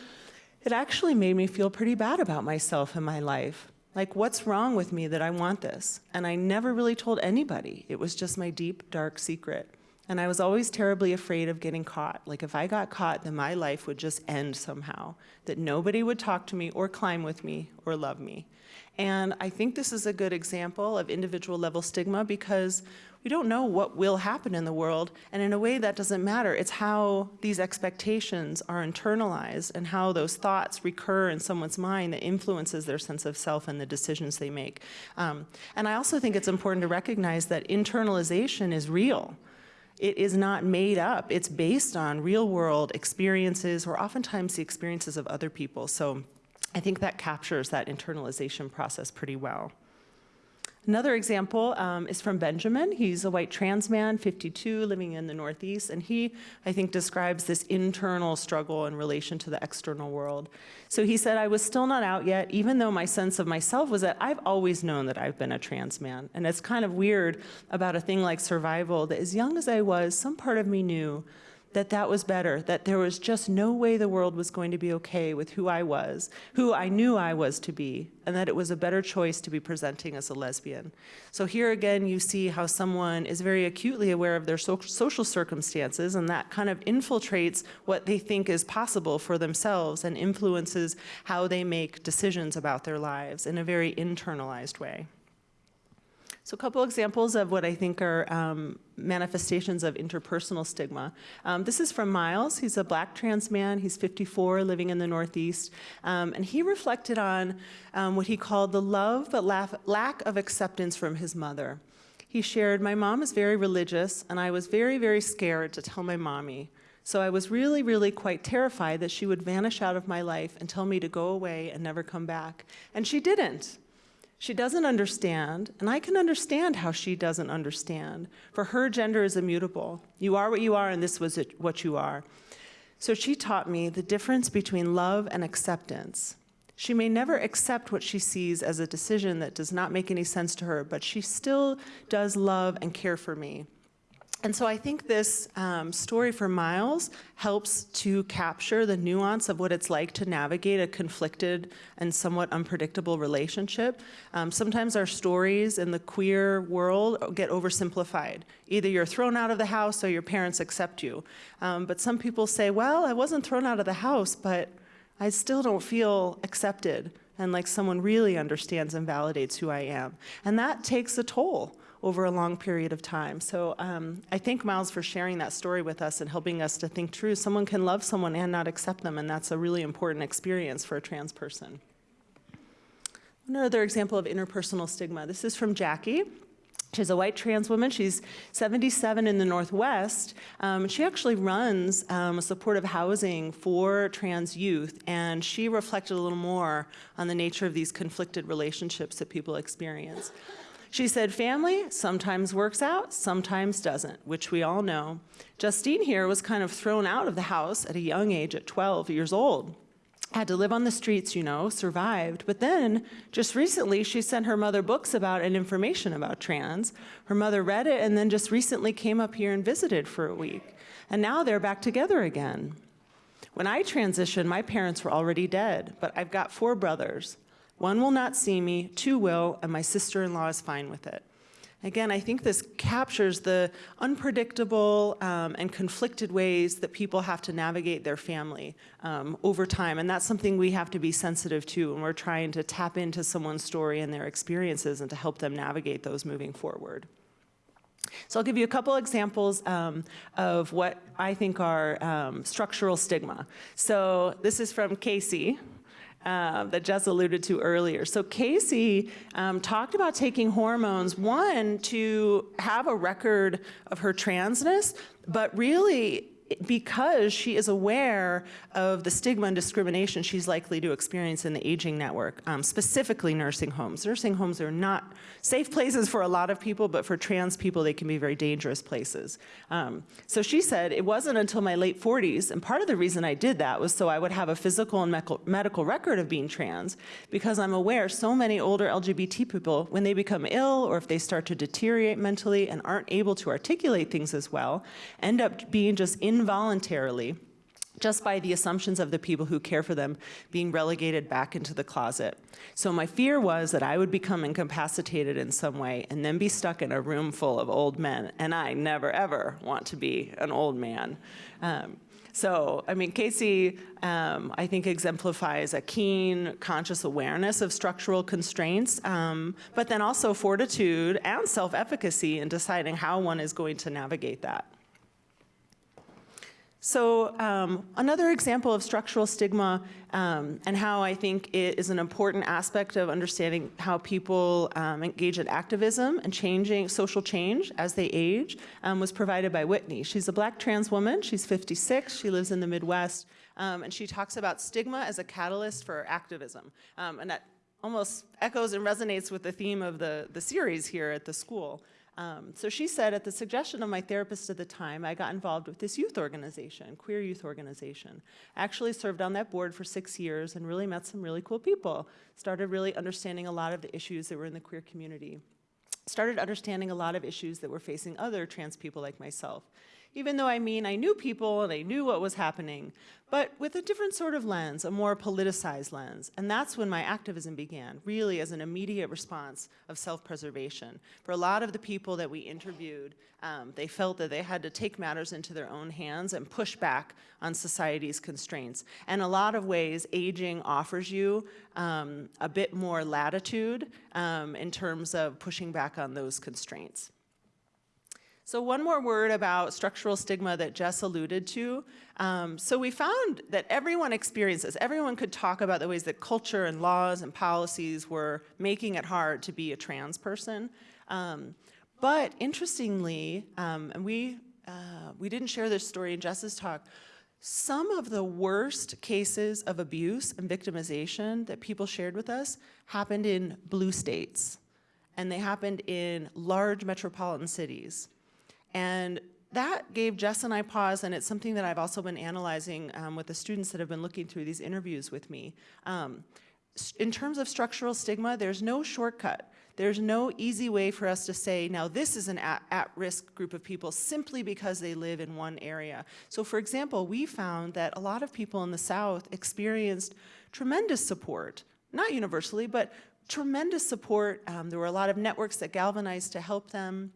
it actually made me feel pretty bad about myself and my life. Like, what's wrong with me that I want this? And I never really told anybody. It was just my deep, dark secret. And I was always terribly afraid of getting caught. Like, if I got caught, then my life would just end somehow, that nobody would talk to me or climb with me or love me. And I think this is a good example of individual level stigma because we don't know what will happen in the world. And in a way, that doesn't matter. It's how these expectations are internalized and how those thoughts recur in someone's mind that influences their sense of self and the decisions they make. Um, and I also think it's important to recognize that internalization is real. It is not made up. It's based on real world experiences or oftentimes the experiences of other people. So I think that captures that internalization process pretty well. Another example um, is from Benjamin. He's a white trans man, 52, living in the Northeast, and he, I think, describes this internal struggle in relation to the external world. So he said, I was still not out yet, even though my sense of myself was that I've always known that I've been a trans man. And it's kind of weird about a thing like survival that as young as I was, some part of me knew that that was better, that there was just no way the world was going to be okay with who I was, who I knew I was to be, and that it was a better choice to be presenting as a lesbian. So here again, you see how someone is very acutely aware of their so social circumstances, and that kind of infiltrates what they think is possible for themselves and influences how they make decisions about their lives in a very internalized way. So a couple examples of what I think are um, manifestations of interpersonal stigma. Um, this is from Miles. He's a black trans man. He's 54, living in the Northeast. Um, and he reflected on um, what he called the love but lack of acceptance from his mother. He shared, my mom is very religious, and I was very, very scared to tell my mommy. So I was really, really quite terrified that she would vanish out of my life and tell me to go away and never come back. And she didn't. She doesn't understand, and I can understand how she doesn't understand. For her, gender is immutable. You are what you are, and this was what you are. So she taught me the difference between love and acceptance. She may never accept what she sees as a decision that does not make any sense to her, but she still does love and care for me. And so I think this um, story for Miles helps to capture the nuance of what it's like to navigate a conflicted and somewhat unpredictable relationship. Um, sometimes our stories in the queer world get oversimplified. Either you're thrown out of the house or your parents accept you. Um, but some people say, well, I wasn't thrown out of the house, but I still don't feel accepted and like someone really understands and validates who I am. And that takes a toll over a long period of time. So um, I thank Miles for sharing that story with us and helping us to think true. Someone can love someone and not accept them, and that's a really important experience for a trans person. Another example of interpersonal stigma. This is from Jackie. She's a white trans woman. She's 77 in the Northwest. Um, she actually runs um, supportive housing for trans youth, and she reflected a little more on the nature of these conflicted relationships that people experience. She said, family sometimes works out, sometimes doesn't, which we all know. Justine here was kind of thrown out of the house at a young age, at 12 years old. Had to live on the streets, you know, survived. But then, just recently, she sent her mother books about and information about trans. Her mother read it and then just recently came up here and visited for a week. And now they're back together again. When I transitioned, my parents were already dead, but I've got four brothers. One will not see me, two will, and my sister-in-law is fine with it. Again, I think this captures the unpredictable um, and conflicted ways that people have to navigate their family um, over time. And that's something we have to be sensitive to when we're trying to tap into someone's story and their experiences and to help them navigate those moving forward. So I'll give you a couple examples um, of what I think are um, structural stigma. So this is from Casey, uh, that Jess alluded to earlier. So Casey um, talked about taking hormones, one, to have a record of her transness, but really because she is aware of the stigma and discrimination she's likely to experience in the aging network, um, specifically nursing homes. Nursing homes are not safe places for a lot of people, but for trans people, they can be very dangerous places. Um, so she said, it wasn't until my late 40s, and part of the reason I did that was so I would have a physical and medical record of being trans, because I'm aware so many older LGBT people, when they become ill or if they start to deteriorate mentally and aren't able to articulate things as well, end up being just involuntarily just by the assumptions of the people who care for them being relegated back into the closet. So my fear was that I would become incapacitated in some way and then be stuck in a room full of old men, and I never ever want to be an old man. Um, so, I mean, Casey, um, I think exemplifies a keen, conscious awareness of structural constraints, um, but then also fortitude and self-efficacy in deciding how one is going to navigate that. So um, another example of structural stigma um, and how I think it is an important aspect of understanding how people um, engage in activism and changing social change as they age um, was provided by Whitney. She's a black trans woman. She's 56. She lives in the Midwest. Um, and she talks about stigma as a catalyst for activism. Um, and that almost echoes and resonates with the theme of the, the series here at the school. Um, so she said, at the suggestion of my therapist at the time, I got involved with this youth organization, queer youth organization. Actually served on that board for six years and really met some really cool people. Started really understanding a lot of the issues that were in the queer community. Started understanding a lot of issues that were facing other trans people like myself. Even though I mean I knew people and I knew what was happening, but with a different sort of lens, a more politicized lens. And that's when my activism began, really as an immediate response of self-preservation. For a lot of the people that we interviewed, um, they felt that they had to take matters into their own hands and push back on society's constraints. And a lot of ways, aging offers you um, a bit more latitude um, in terms of pushing back on those constraints. So one more word about structural stigma that Jess alluded to. Um, so we found that everyone experiences, everyone could talk about the ways that culture and laws and policies were making it hard to be a trans person. Um, but interestingly, um, and we, uh, we didn't share this story in Jess's talk, some of the worst cases of abuse and victimization that people shared with us happened in blue states. And they happened in large metropolitan cities. And that gave Jess and I pause, and it's something that I've also been analyzing um, with the students that have been looking through these interviews with me. Um, in terms of structural stigma, there's no shortcut. There's no easy way for us to say, now this is an at-risk group of people simply because they live in one area. So for example, we found that a lot of people in the South experienced tremendous support, not universally, but tremendous support. Um, there were a lot of networks that galvanized to help them.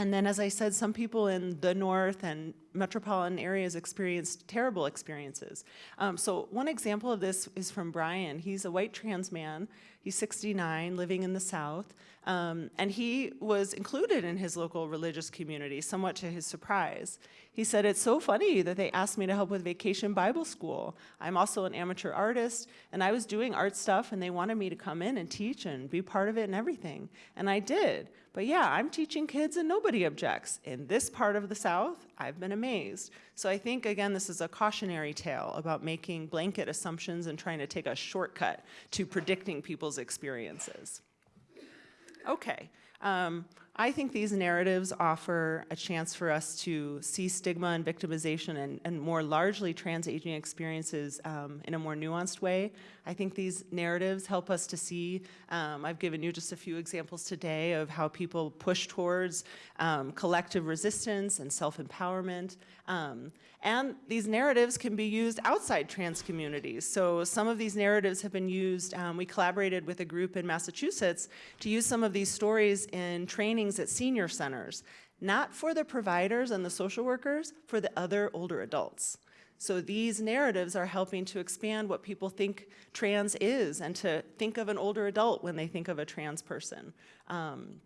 And then, as I said, some people in the north and metropolitan areas experienced terrible experiences. Um, so one example of this is from Brian. He's a white trans man. He's 69, living in the South. Um, and he was included in his local religious community, somewhat to his surprise. He said, it's so funny that they asked me to help with Vacation Bible School. I'm also an amateur artist, and I was doing art stuff, and they wanted me to come in and teach and be part of it and everything. And I did. But yeah, I'm teaching kids and nobody objects. In this part of the South, I've been amazed. So I think, again, this is a cautionary tale about making blanket assumptions and trying to take a shortcut to predicting people's experiences. Okay, um, I think these narratives offer a chance for us to see stigma and victimization and, and more largely trans aging experiences um, in a more nuanced way. I think these narratives help us to see, um, I've given you just a few examples today of how people push towards um, collective resistance and self-empowerment. Um, and these narratives can be used outside trans communities. So some of these narratives have been used, um, we collaborated with a group in Massachusetts to use some of these stories in trainings at senior centers, not for the providers and the social workers, for the other older adults. So these narratives are helping to expand what people think trans is and to think of an older adult when they think of a trans person. Um,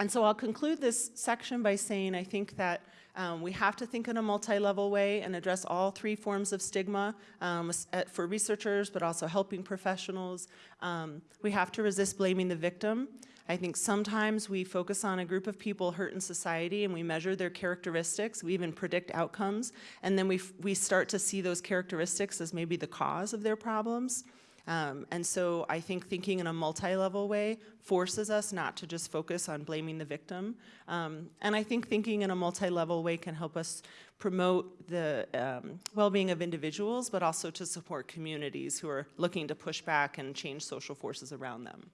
and so I'll conclude this section by saying I think that um, we have to think in a multi-level way and address all three forms of stigma um, for researchers, but also helping professionals. Um, we have to resist blaming the victim. I think sometimes we focus on a group of people hurt in society and we measure their characteristics, we even predict outcomes, and then we, we start to see those characteristics as maybe the cause of their problems. Um, and so I think thinking in a multi-level way forces us not to just focus on blaming the victim. Um, and I think thinking in a multi-level way can help us promote the um, well-being of individuals, but also to support communities who are looking to push back and change social forces around them.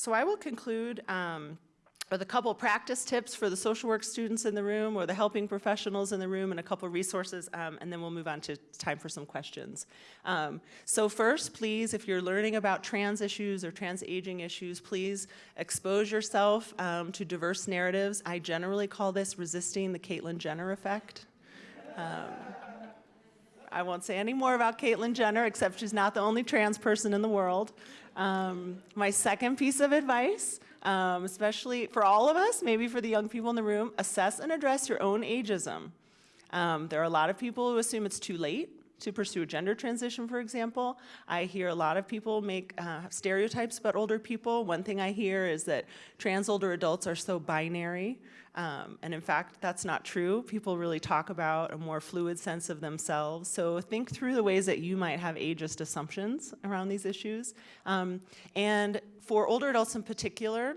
So I will conclude um, with a couple practice tips for the social work students in the room or the helping professionals in the room and a couple resources, um, and then we'll move on to time for some questions. Um, so first, please, if you're learning about trans issues or trans aging issues, please expose yourself um, to diverse narratives. I generally call this resisting the Caitlyn Jenner effect. Um, I won't say any more about Caitlyn Jenner, except she's not the only trans person in the world. Um, my second piece of advice, um, especially for all of us, maybe for the young people in the room, assess and address your own ageism. Um, there are a lot of people who assume it's too late to pursue a gender transition, for example. I hear a lot of people make uh, stereotypes about older people. One thing I hear is that trans older adults are so binary. Um, and in fact, that's not true. People really talk about a more fluid sense of themselves. So think through the ways that you might have ageist assumptions around these issues. Um, and for older adults in particular,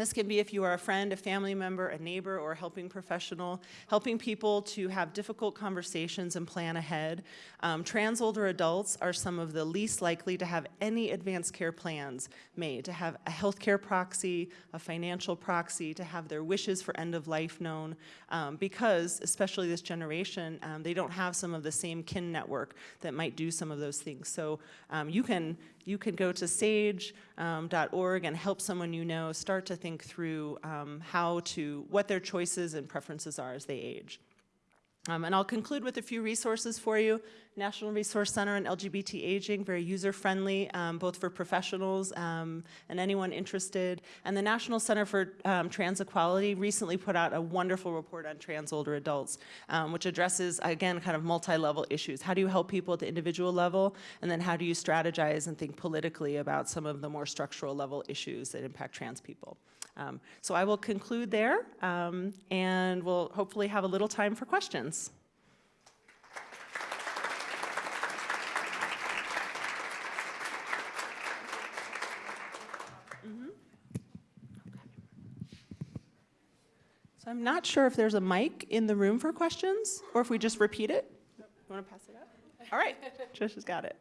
this can be if you are a friend, a family member, a neighbor, or a helping professional, helping people to have difficult conversations and plan ahead. Um, trans older adults are some of the least likely to have any advanced care plans made, to have a healthcare proxy, a financial proxy, to have their wishes for end of life known, um, because, especially this generation, um, they don't have some of the same kin network that might do some of those things. So um, you can you can go to sage.org and help someone you know start to think through um, how to, what their choices and preferences are as they age. Um, and I'll conclude with a few resources for you. National Resource Center on LGBT Aging, very user-friendly, um, both for professionals um, and anyone interested. And the National Center for um, Trans Equality recently put out a wonderful report on trans older adults, um, which addresses, again, kind of multi-level issues. How do you help people at the individual level? And then how do you strategize and think politically about some of the more structural level issues that impact trans people? Um, so I will conclude there, um, and we'll hopefully have a little time for questions. Mhm. So I'm not sure if there's a mic in the room for questions, or if we just repeat it. You want to pass it up? All right, Trish has got it.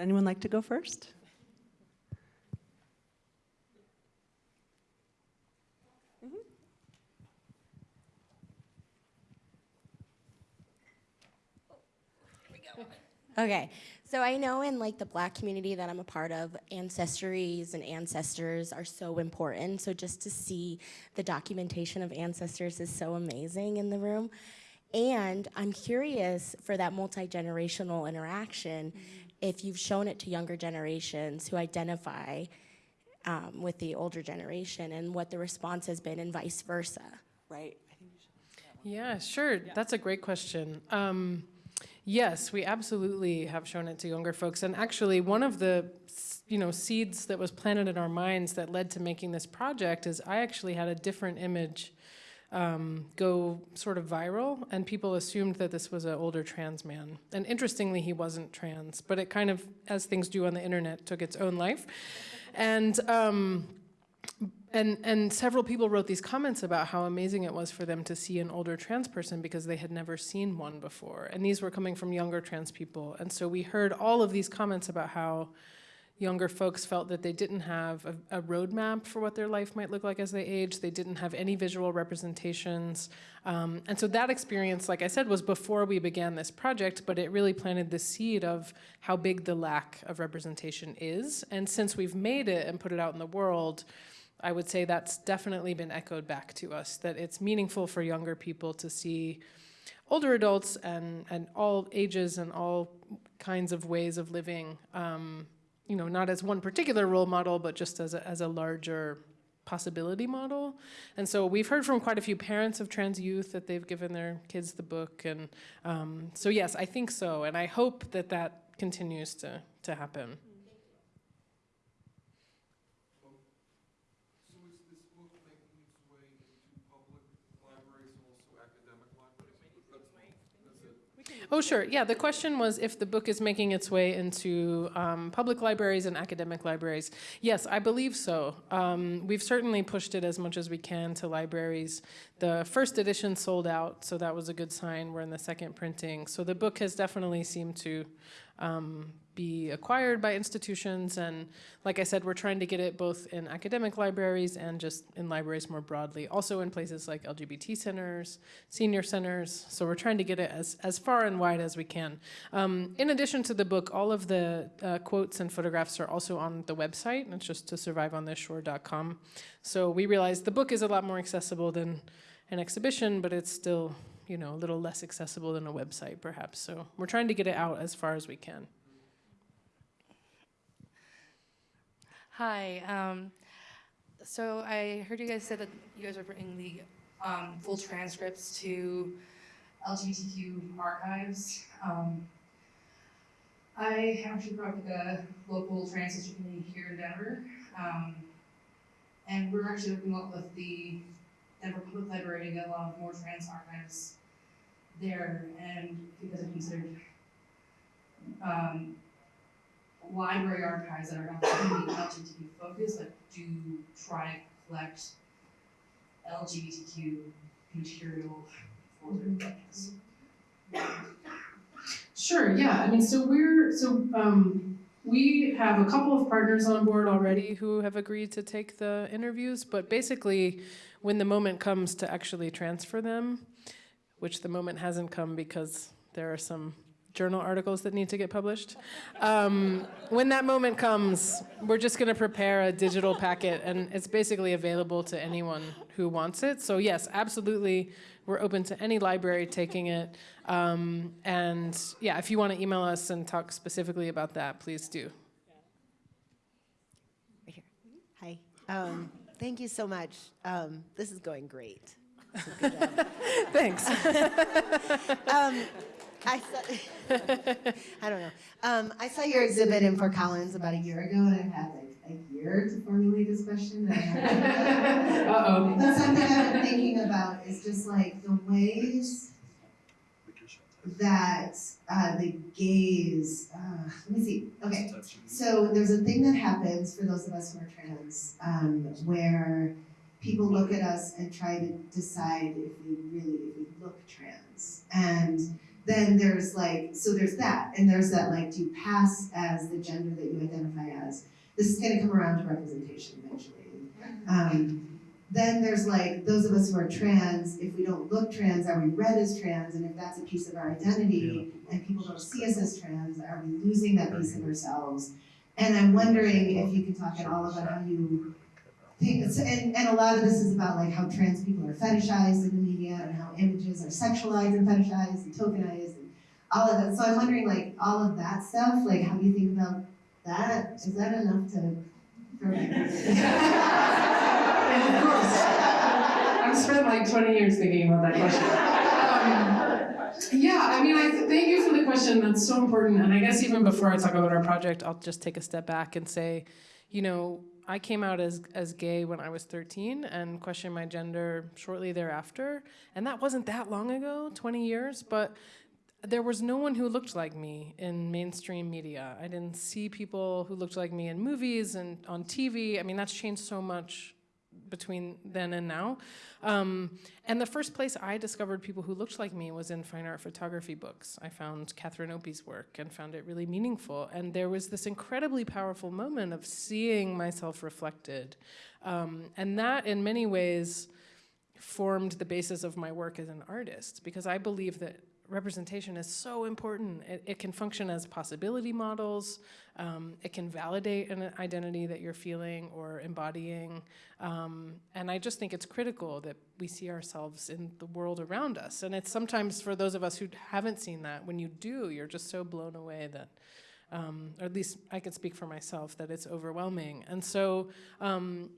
Anyone like to go first? Mm-hmm. Okay, so I know in like the black community that I'm a part of, ancestries and ancestors are so important. So just to see the documentation of ancestors is so amazing in the room. And I'm curious for that multi generational interaction mm-hmm. If you've shown it to younger generations who identify um, with the older generation and what the response has been, and vice versa. Right. Yeah, sure. That's a great question. Um, yes, we absolutely have shown it to younger folks. And actually, one of the you know seeds that was planted in our minds that led to making this project is I actually had a different image um, go sort of viral, and people assumed that this was an older trans man. And interestingly, he wasn't trans, but it kind of, as things do on the internet, took its own life. And um, and and several people wrote these comments about how amazing it was for them to see an older trans person because they had never seen one before. And these were coming from younger trans people. And so we heard all of these comments about how younger folks felt that they didn't have a, a roadmap for what their life might look like as they age. They didn't have any visual representations. Um, and so that experience, like I said, was before we began this project, but it really planted the seed of how big the lack of representation is. And since we've made it and put it out in the world, I would say that's definitely been echoed back to us, that it's meaningful for younger people to see older adults and, and all ages and all kinds of ways of living, um, you know, not as one particular role model, but just as a, as a larger possibility model. And so we've heard from quite a few parents of trans youth that they've given their kids the book. And um, so, yes, I think so. And I hope that that continues to, to happen. So is this book making its way into public libraries and also academic libraries? That's, that's it? Oh, sure. Yeah, the question was if the book is making its way into um, public libraries and academic libraries. Yes, I believe so. Um, we've certainly pushed it as much as we can to libraries. The first edition sold out, so that was a good sign. We're in the second printing. So the book has definitely seemed to um, be acquired by institutions. And like I said, we're trying to get it both in academic libraries and just in libraries more broadly. Also in places like LGBT centers, senior centers. So we're trying to get it as, as far and wide as we can. Um, in addition to the book, all of the uh, quotes and photographs are also on the website. And it's just to surviveonthisshore.com. So we realized the book is a lot more accessible than an exhibition, but it's still you know, a little less accessible than a website, perhaps. So we're trying to get it out as far as we can. Hi. Um, so I heard you guys said that you guys are bringing the um, full transcripts to LGBTQ archives. Um, I actually up with a local trans community here in Denver, um, and we're actually working up with the Denver Public Library to get a lot of more trans archives there, and because have considered um, library archives that are not LGBTQ focused, but do try to collect LGBTQ material for their collections. Sure, yeah, I mean, so we're, so, um, we have a couple of partners on board already who have agreed to take the interviews, but basically, when the moment comes to actually transfer them, which the moment hasn't come because there are some journal articles that need to get published. Um, when that moment comes, we're just going to prepare a digital packet, and it's basically available to anyone who wants it. So yes, absolutely, we're open to any library taking it. Um, and yeah, if you want to email us and talk specifically about that, please do. Hi. Um, thank you so much. Um, this is going great. So good job. Thanks. *laughs* um, I saw, *laughs* I don't know. Um, I saw your exhibit in Fort Collins about a year ago, and I've had like a year to formulate this question. *laughs* Uh-oh. But something I've been thinking about is just like the ways that uh, the gaze. Uh, let me see. Okay, so there's a thing that happens for those of us who are trans, um, where people look at us and try to decide if we really if we look trans, and then there's like so there's that, and there's that like do you pass as the gender that you identify as? This is to come around to representation eventually. Um, then there's like those of us who are trans, if we don't look trans, are we read as trans? And if that's a piece of our identity and people don't see us as trans, are we losing that piece of ourselves? And I'm wondering if you can talk at all about how you think, and, and a lot of this is about like how trans people are fetishized in the media and how images are sexualized and fetishized and tokenized and all of that. So I'm wondering like all of that stuff, like how do you think about that? Is that enough to? of course. I've spent like 20 years thinking about that question. Um, yeah, I mean, I th- thank you for the question. That's so important. And I guess even before I talk about our project, I'll just take a step back and say, you know, I came out as, as gay when I was 13 and questioned my gender shortly thereafter. And that wasn't that long ago, 20 years, but there was no one who looked like me in mainstream media. I didn't see people who looked like me in movies and on TV. I mean, that's changed so much between then and now. Um, and the first place I discovered people who looked like me was in fine art photography books. I found Catherine Opie's work and found it really meaningful. And there was this incredibly powerful moment of seeing myself reflected. Um, and that, in many ways, formed the basis of my work as an artist because I believe that representation is so important. It, it, can function as possibility models. Um, it can validate an identity that you're feeling or embodying. Um, and I just think it's critical that we see ourselves in the world around us. And it's sometimes for those of us who haven't seen that, when you do, you're just so blown away that, um, or at least I can speak for myself, that it's overwhelming. And so um,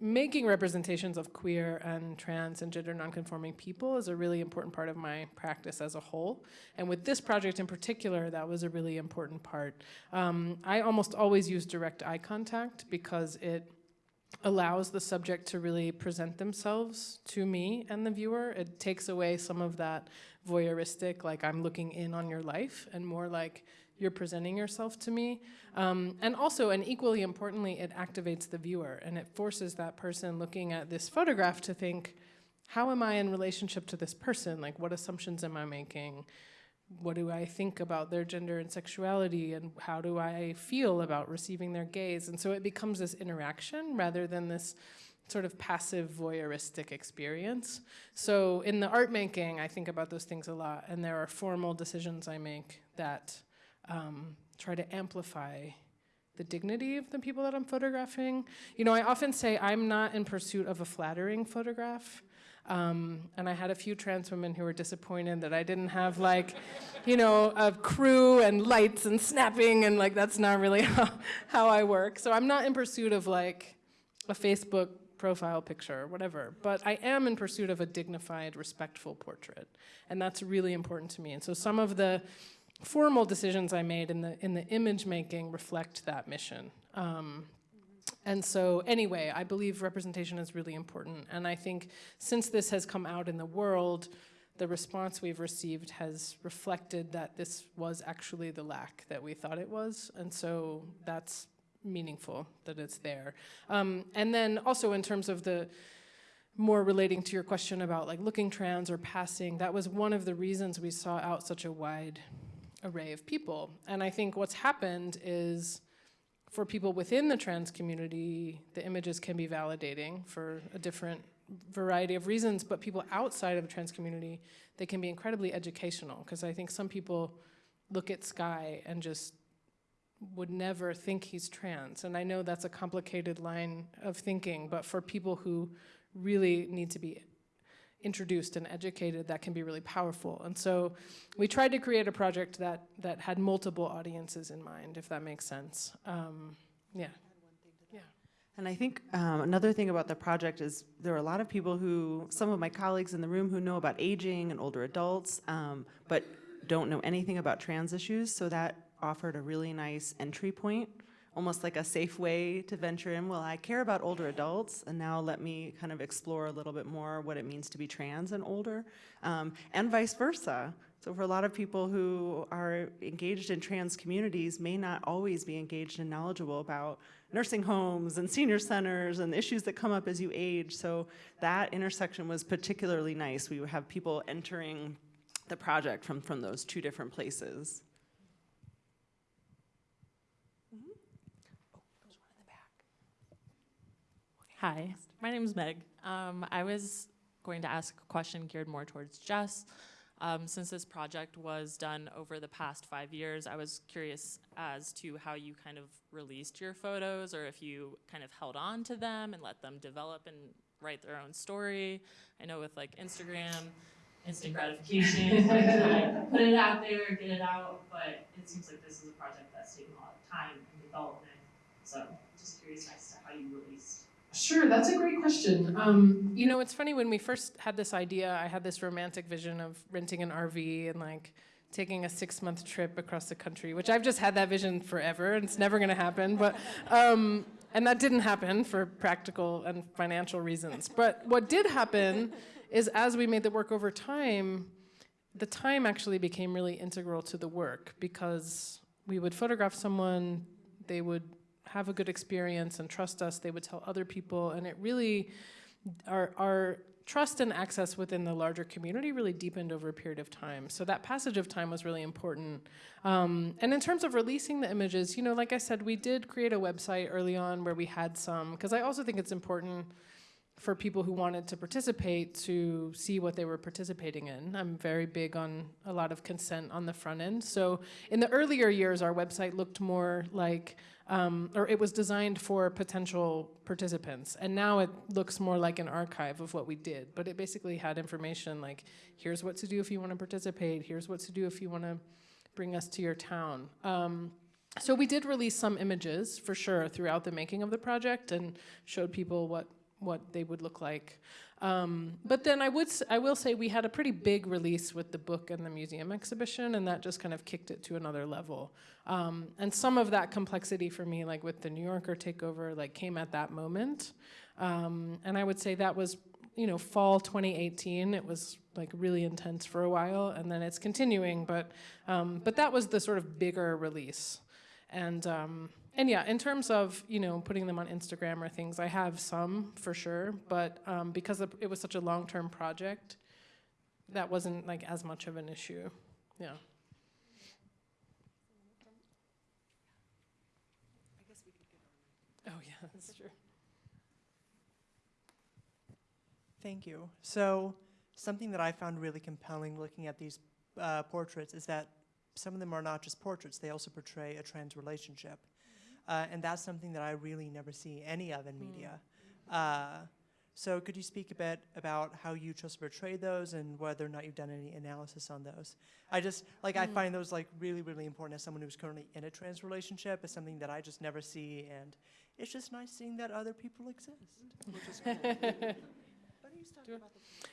making representations of queer and trans and gender nonconforming people is a really important part of my practice as a whole. And with this project in particular, that was a really important part. Um, I almost always use direct eye contact because it allows the subject to really present themselves to me and the viewer. It takes away some of that voyeuristic, like I'm looking in on your life, and more like you're presenting yourself to me. Um, and also, and equally importantly, it activates the viewer and it forces that person looking at this photograph to think, how am I in relationship to this person? Like, what assumptions am I making? What do I think about their gender and sexuality? And how do I feel about receiving their gaze? And so it becomes this interaction rather than this sort of passive voyeuristic experience. So in the art making, I think about those things a lot, and there are formal decisions I make that um, try to amplify the dignity of the people that I'm photographing. You know, I often say I'm not in pursuit of a flattering photograph. Um, and I had a few trans women who were disappointed that I didn't have like, you know, a crew and lights and snapping and like that's not really *laughs* how, how I work. So I'm not in pursuit of like a Facebook profile picture, or whatever. But I am in pursuit of a dignified, respectful portrait, and that's really important to me. And so some of the formal decisions I made in the in the image making reflect that mission. Um, and so, anyway, I believe representation is really important. And I think since this has come out in the world, the response we've received has reflected that this was actually the lack that we thought it was. And so that's meaningful that it's there. Um, and then also in terms of the more relating to your question about like looking trans or passing, that was one of the reasons we saw out such a wide array of people. And I think what's happened is for people within the trans community, the images can be validating for a different variety of reasons, but people outside of the trans community, they can be incredibly educational, because I think some people look at Sky and just would never think he's trans. And I know that's a complicated line of thinking, but for people who really need to be introduced and educated, that can be really powerful. And so we tried to create a project that, that had multiple audiences in mind, if that makes sense. Um, yeah. And I think um, another thing about the project is there are a lot of people who, some of my colleagues in the room who know about aging and older adults, um, but don't know anything about trans issues. So that offered a really nice entry point, almost like a safe way to venture in. Well, I care about older adults, and now let me kind of explore a little bit more what it means to be trans and older, um, and vice versa. So for a lot of people who are engaged in trans communities may not always be engaged and knowledgeable about nursing homes and senior centers and issues that come up as you age. So that intersection was particularly nice. We would have people entering the project from, from those two different places. Hi, my name is Meg. Um, I was going to ask a question geared more towards Jess. Um, since this project was done over the past five years, I was curious as to how you kind of released your photos or if you kind of held on to them and let them develop and write their own story. I know with like Instagram, instant gratification, *laughs* like put it out there, get it out, but it seems like this is a project that's taken a lot of time and development. So just curious as to how you released Sure, that's a great question. Um, you know, it's funny when we first had this idea, I had this romantic vision of renting an RV and like taking a six month trip across the country, which I've just had that vision forever and it's never gonna happen. But, um, and that didn't happen for practical and financial reasons. But what did happen is as we made the work over time, the time actually became really integral to the work because we would photograph someone, they would have a good experience and trust us, they would tell other people, and it really, our, our trust and access within the larger community really deepened over a period of time. So that passage of time was really important. Um, and in terms of releasing the images, you know, like I said, we did create a website early on where we had some, because I also think it's important for people who wanted to participate to see what they were participating in. I'm very big on a lot of consent on the front end. So in the earlier years, our website looked more like um, or it was designed for potential participants. And now it looks more like an archive of what we did. But it basically had information like, here's what to do if you want to participate, here's what to do if you want to bring us to your town. Um, so we did release some images for sure throughout the making of the project and showed people what what they would look like. Um, but then I would I will say we had a pretty big release with the book and the museum exhibition, and that just kind of kicked it to another level. Um, and some of that complexity for me, like with the New Yorker takeover, like came at that moment. Um, and I would say that was you know fall 2018. It was like really intense for a while, and then it's continuing. But um, but that was the sort of bigger release, and. And yeah, in terms of you know putting them on Instagram or things, I have some for sure, but um, because it was such a long-term project, that wasn't like as much of an issue. Yeah. Oh yeah, that's true. Thank you. So something that I found really compelling looking at these uh, portraits is that some of them are not just portraits, they also portray a trans relationship. Uh, and that's something that I really never see any of in media. Uh, So could you speak a bit about how you chose to portray those and whether or not you've done any analysis on those? I just, like, I find those like really, really important as someone who's currently in a trans relationship. It's something that I just never see, and it's just nice seeing that other people exist, which is cool. *laughs*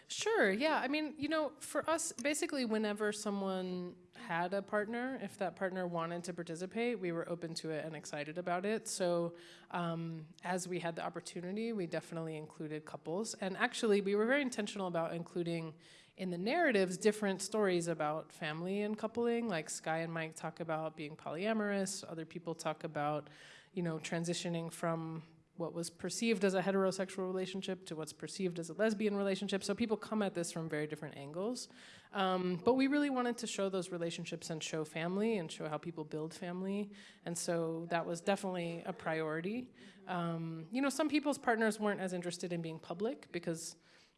Sure, yeah. I mean, you know, for us, basically, whenever someone had a partner, if that partner wanted to participate, we were open to it and excited about it. So, um, as we had the opportunity, we definitely included couples. And actually, we were very intentional about including in the narratives different stories about family and coupling. Like Sky and Mike talk about being polyamorous, other people talk about, you know, transitioning from what was perceived as a heterosexual relationship to what's perceived as a lesbian relationship. So people come at this from very different angles. Um, but we really wanted to show those relationships and show family and show how people build family. And so that was definitely a priority. Um, you know, some people's partners weren't as interested in being public because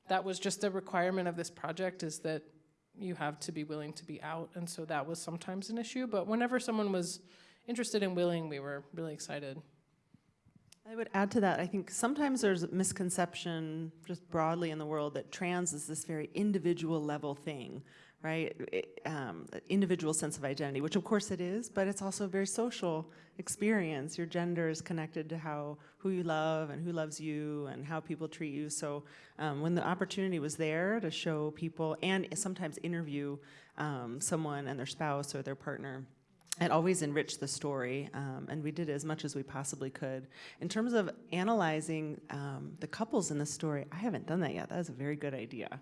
that was just a requirement of this project is that you have to be willing to be out. And so that was sometimes an issue. But whenever someone was interested and willing, we were really excited. I would add to that, I think sometimes there's a misconception just broadly in the world that trans is this very individual level thing, right? It, um, individual sense of identity, which of course it is, but it's also a very social experience. Your gender is connected to how who you love and who loves you and how people treat you. So um, when the opportunity was there to show people and sometimes interview um, someone and their spouse or their partner, it always enriched the story, um, and we did as much as we possibly could. In terms of analyzing um, the couples in the story, I haven't done that yet. That is a very good idea.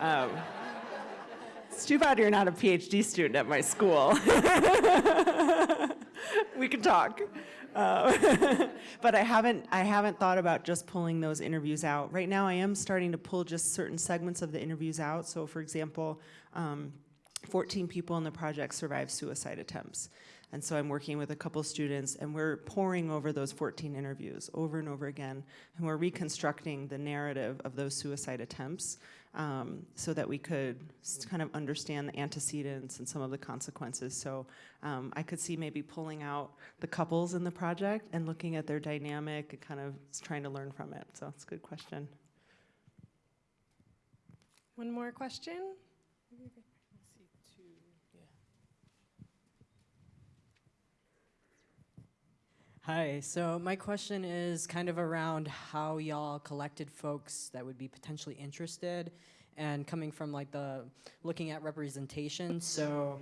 Um, it's too bad you're not a PhD student at my school. *laughs* we can talk. Uh, *laughs* but I haven't, I haven't thought about just pulling those interviews out. Right now, I am starting to pull just certain segments of the interviews out. So, for example, um, 14 people in the project survived suicide attempts. And so I'm working with a couple students and we're pouring over those 14 interviews over and over again. And we're reconstructing the narrative of those suicide attempts um, so that we could kind of understand the antecedents and some of the consequences. So um, I could see maybe pulling out the couples in the project and looking at their dynamic and kind of trying to learn from it. So it's a good question. One more question? Hi, so my question is kind of around how y'all collected folks that would be potentially interested and coming from like the looking at representation. So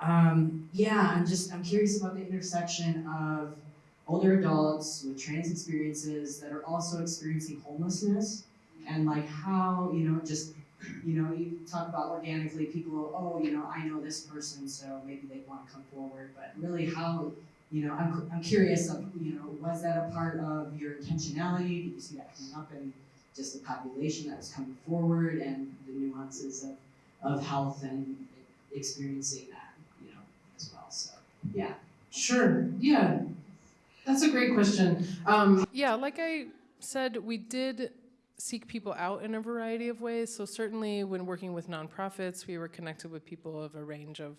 Um, yeah, I'm just I'm curious about the intersection of older adults with trans experiences that are also experiencing homelessness and like how, you know, just you know, you talk about organically people, oh, you know, I know this person, so maybe they want to come forward, but really how, you know, I'm, I'm curious of, you know, was that a part of your intentionality? Did you see that coming up in just the population that was coming forward and the nuances of, of health and experiencing that, you know, as well, so, yeah. Sure. Yeah. That's a great question. Um, yeah, like I said, we did seek people out in a variety of ways. So certainly when working with nonprofits, we were connected with people of a range of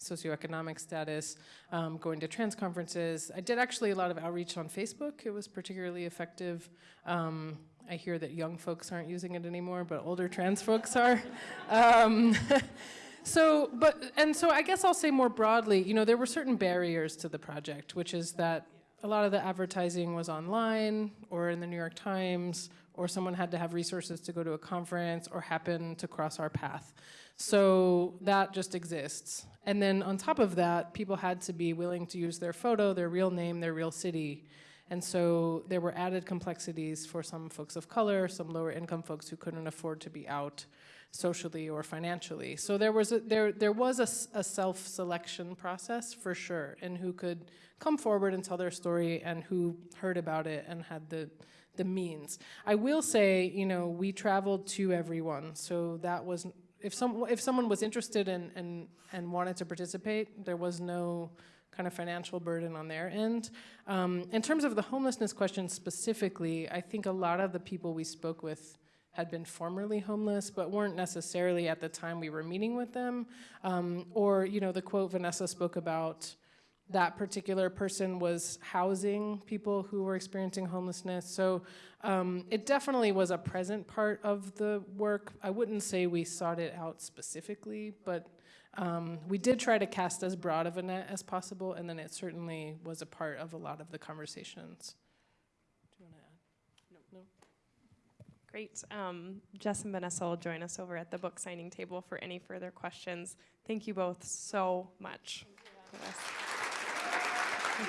socioeconomic status, um, going to trans conferences. I did actually a lot of outreach on Facebook. It was particularly effective. Um, I hear that young folks aren't using it anymore, but older trans folks are. *laughs* Um, *laughs* so, but, and so I guess I'll say more broadly, you know, there were certain barriers to the project, which is that a lot of the advertising was online or in the New York Times, or someone had to have resources to go to a conference or happen to cross our path. So that just exists. And then on top of that, people had to be willing to use their photo, their real name, their real city. And so there were added complexities for some folks of color, some lower income folks who couldn't afford to be out socially or financially. So there was a, there, there was a, a self-selection process for sure, and who could come forward and tell their story and who heard about it and had the, the means. I will say, you know, we traveled to everyone, so that was, if, some, if someone was interested in, in, and wanted to participate, there was no kind of financial burden on their end. Um, in terms of the homelessness question specifically, I think a lot of the people we spoke with had been formerly homeless, but weren't necessarily at the time we were meeting with them. Um, or, you know, the quote Vanessa spoke about, that particular person was housing people who were experiencing homelessness. So um, it definitely was a present part of the work. I wouldn't say we sought it out specifically, but um, we did try to cast as broad of a net as possible, and then it certainly was a part of a lot of the conversations. Do you want to add? No. Great. Um, Jess and Vanessa will join us over at the book signing table for any further questions. Thank you both so much. Um,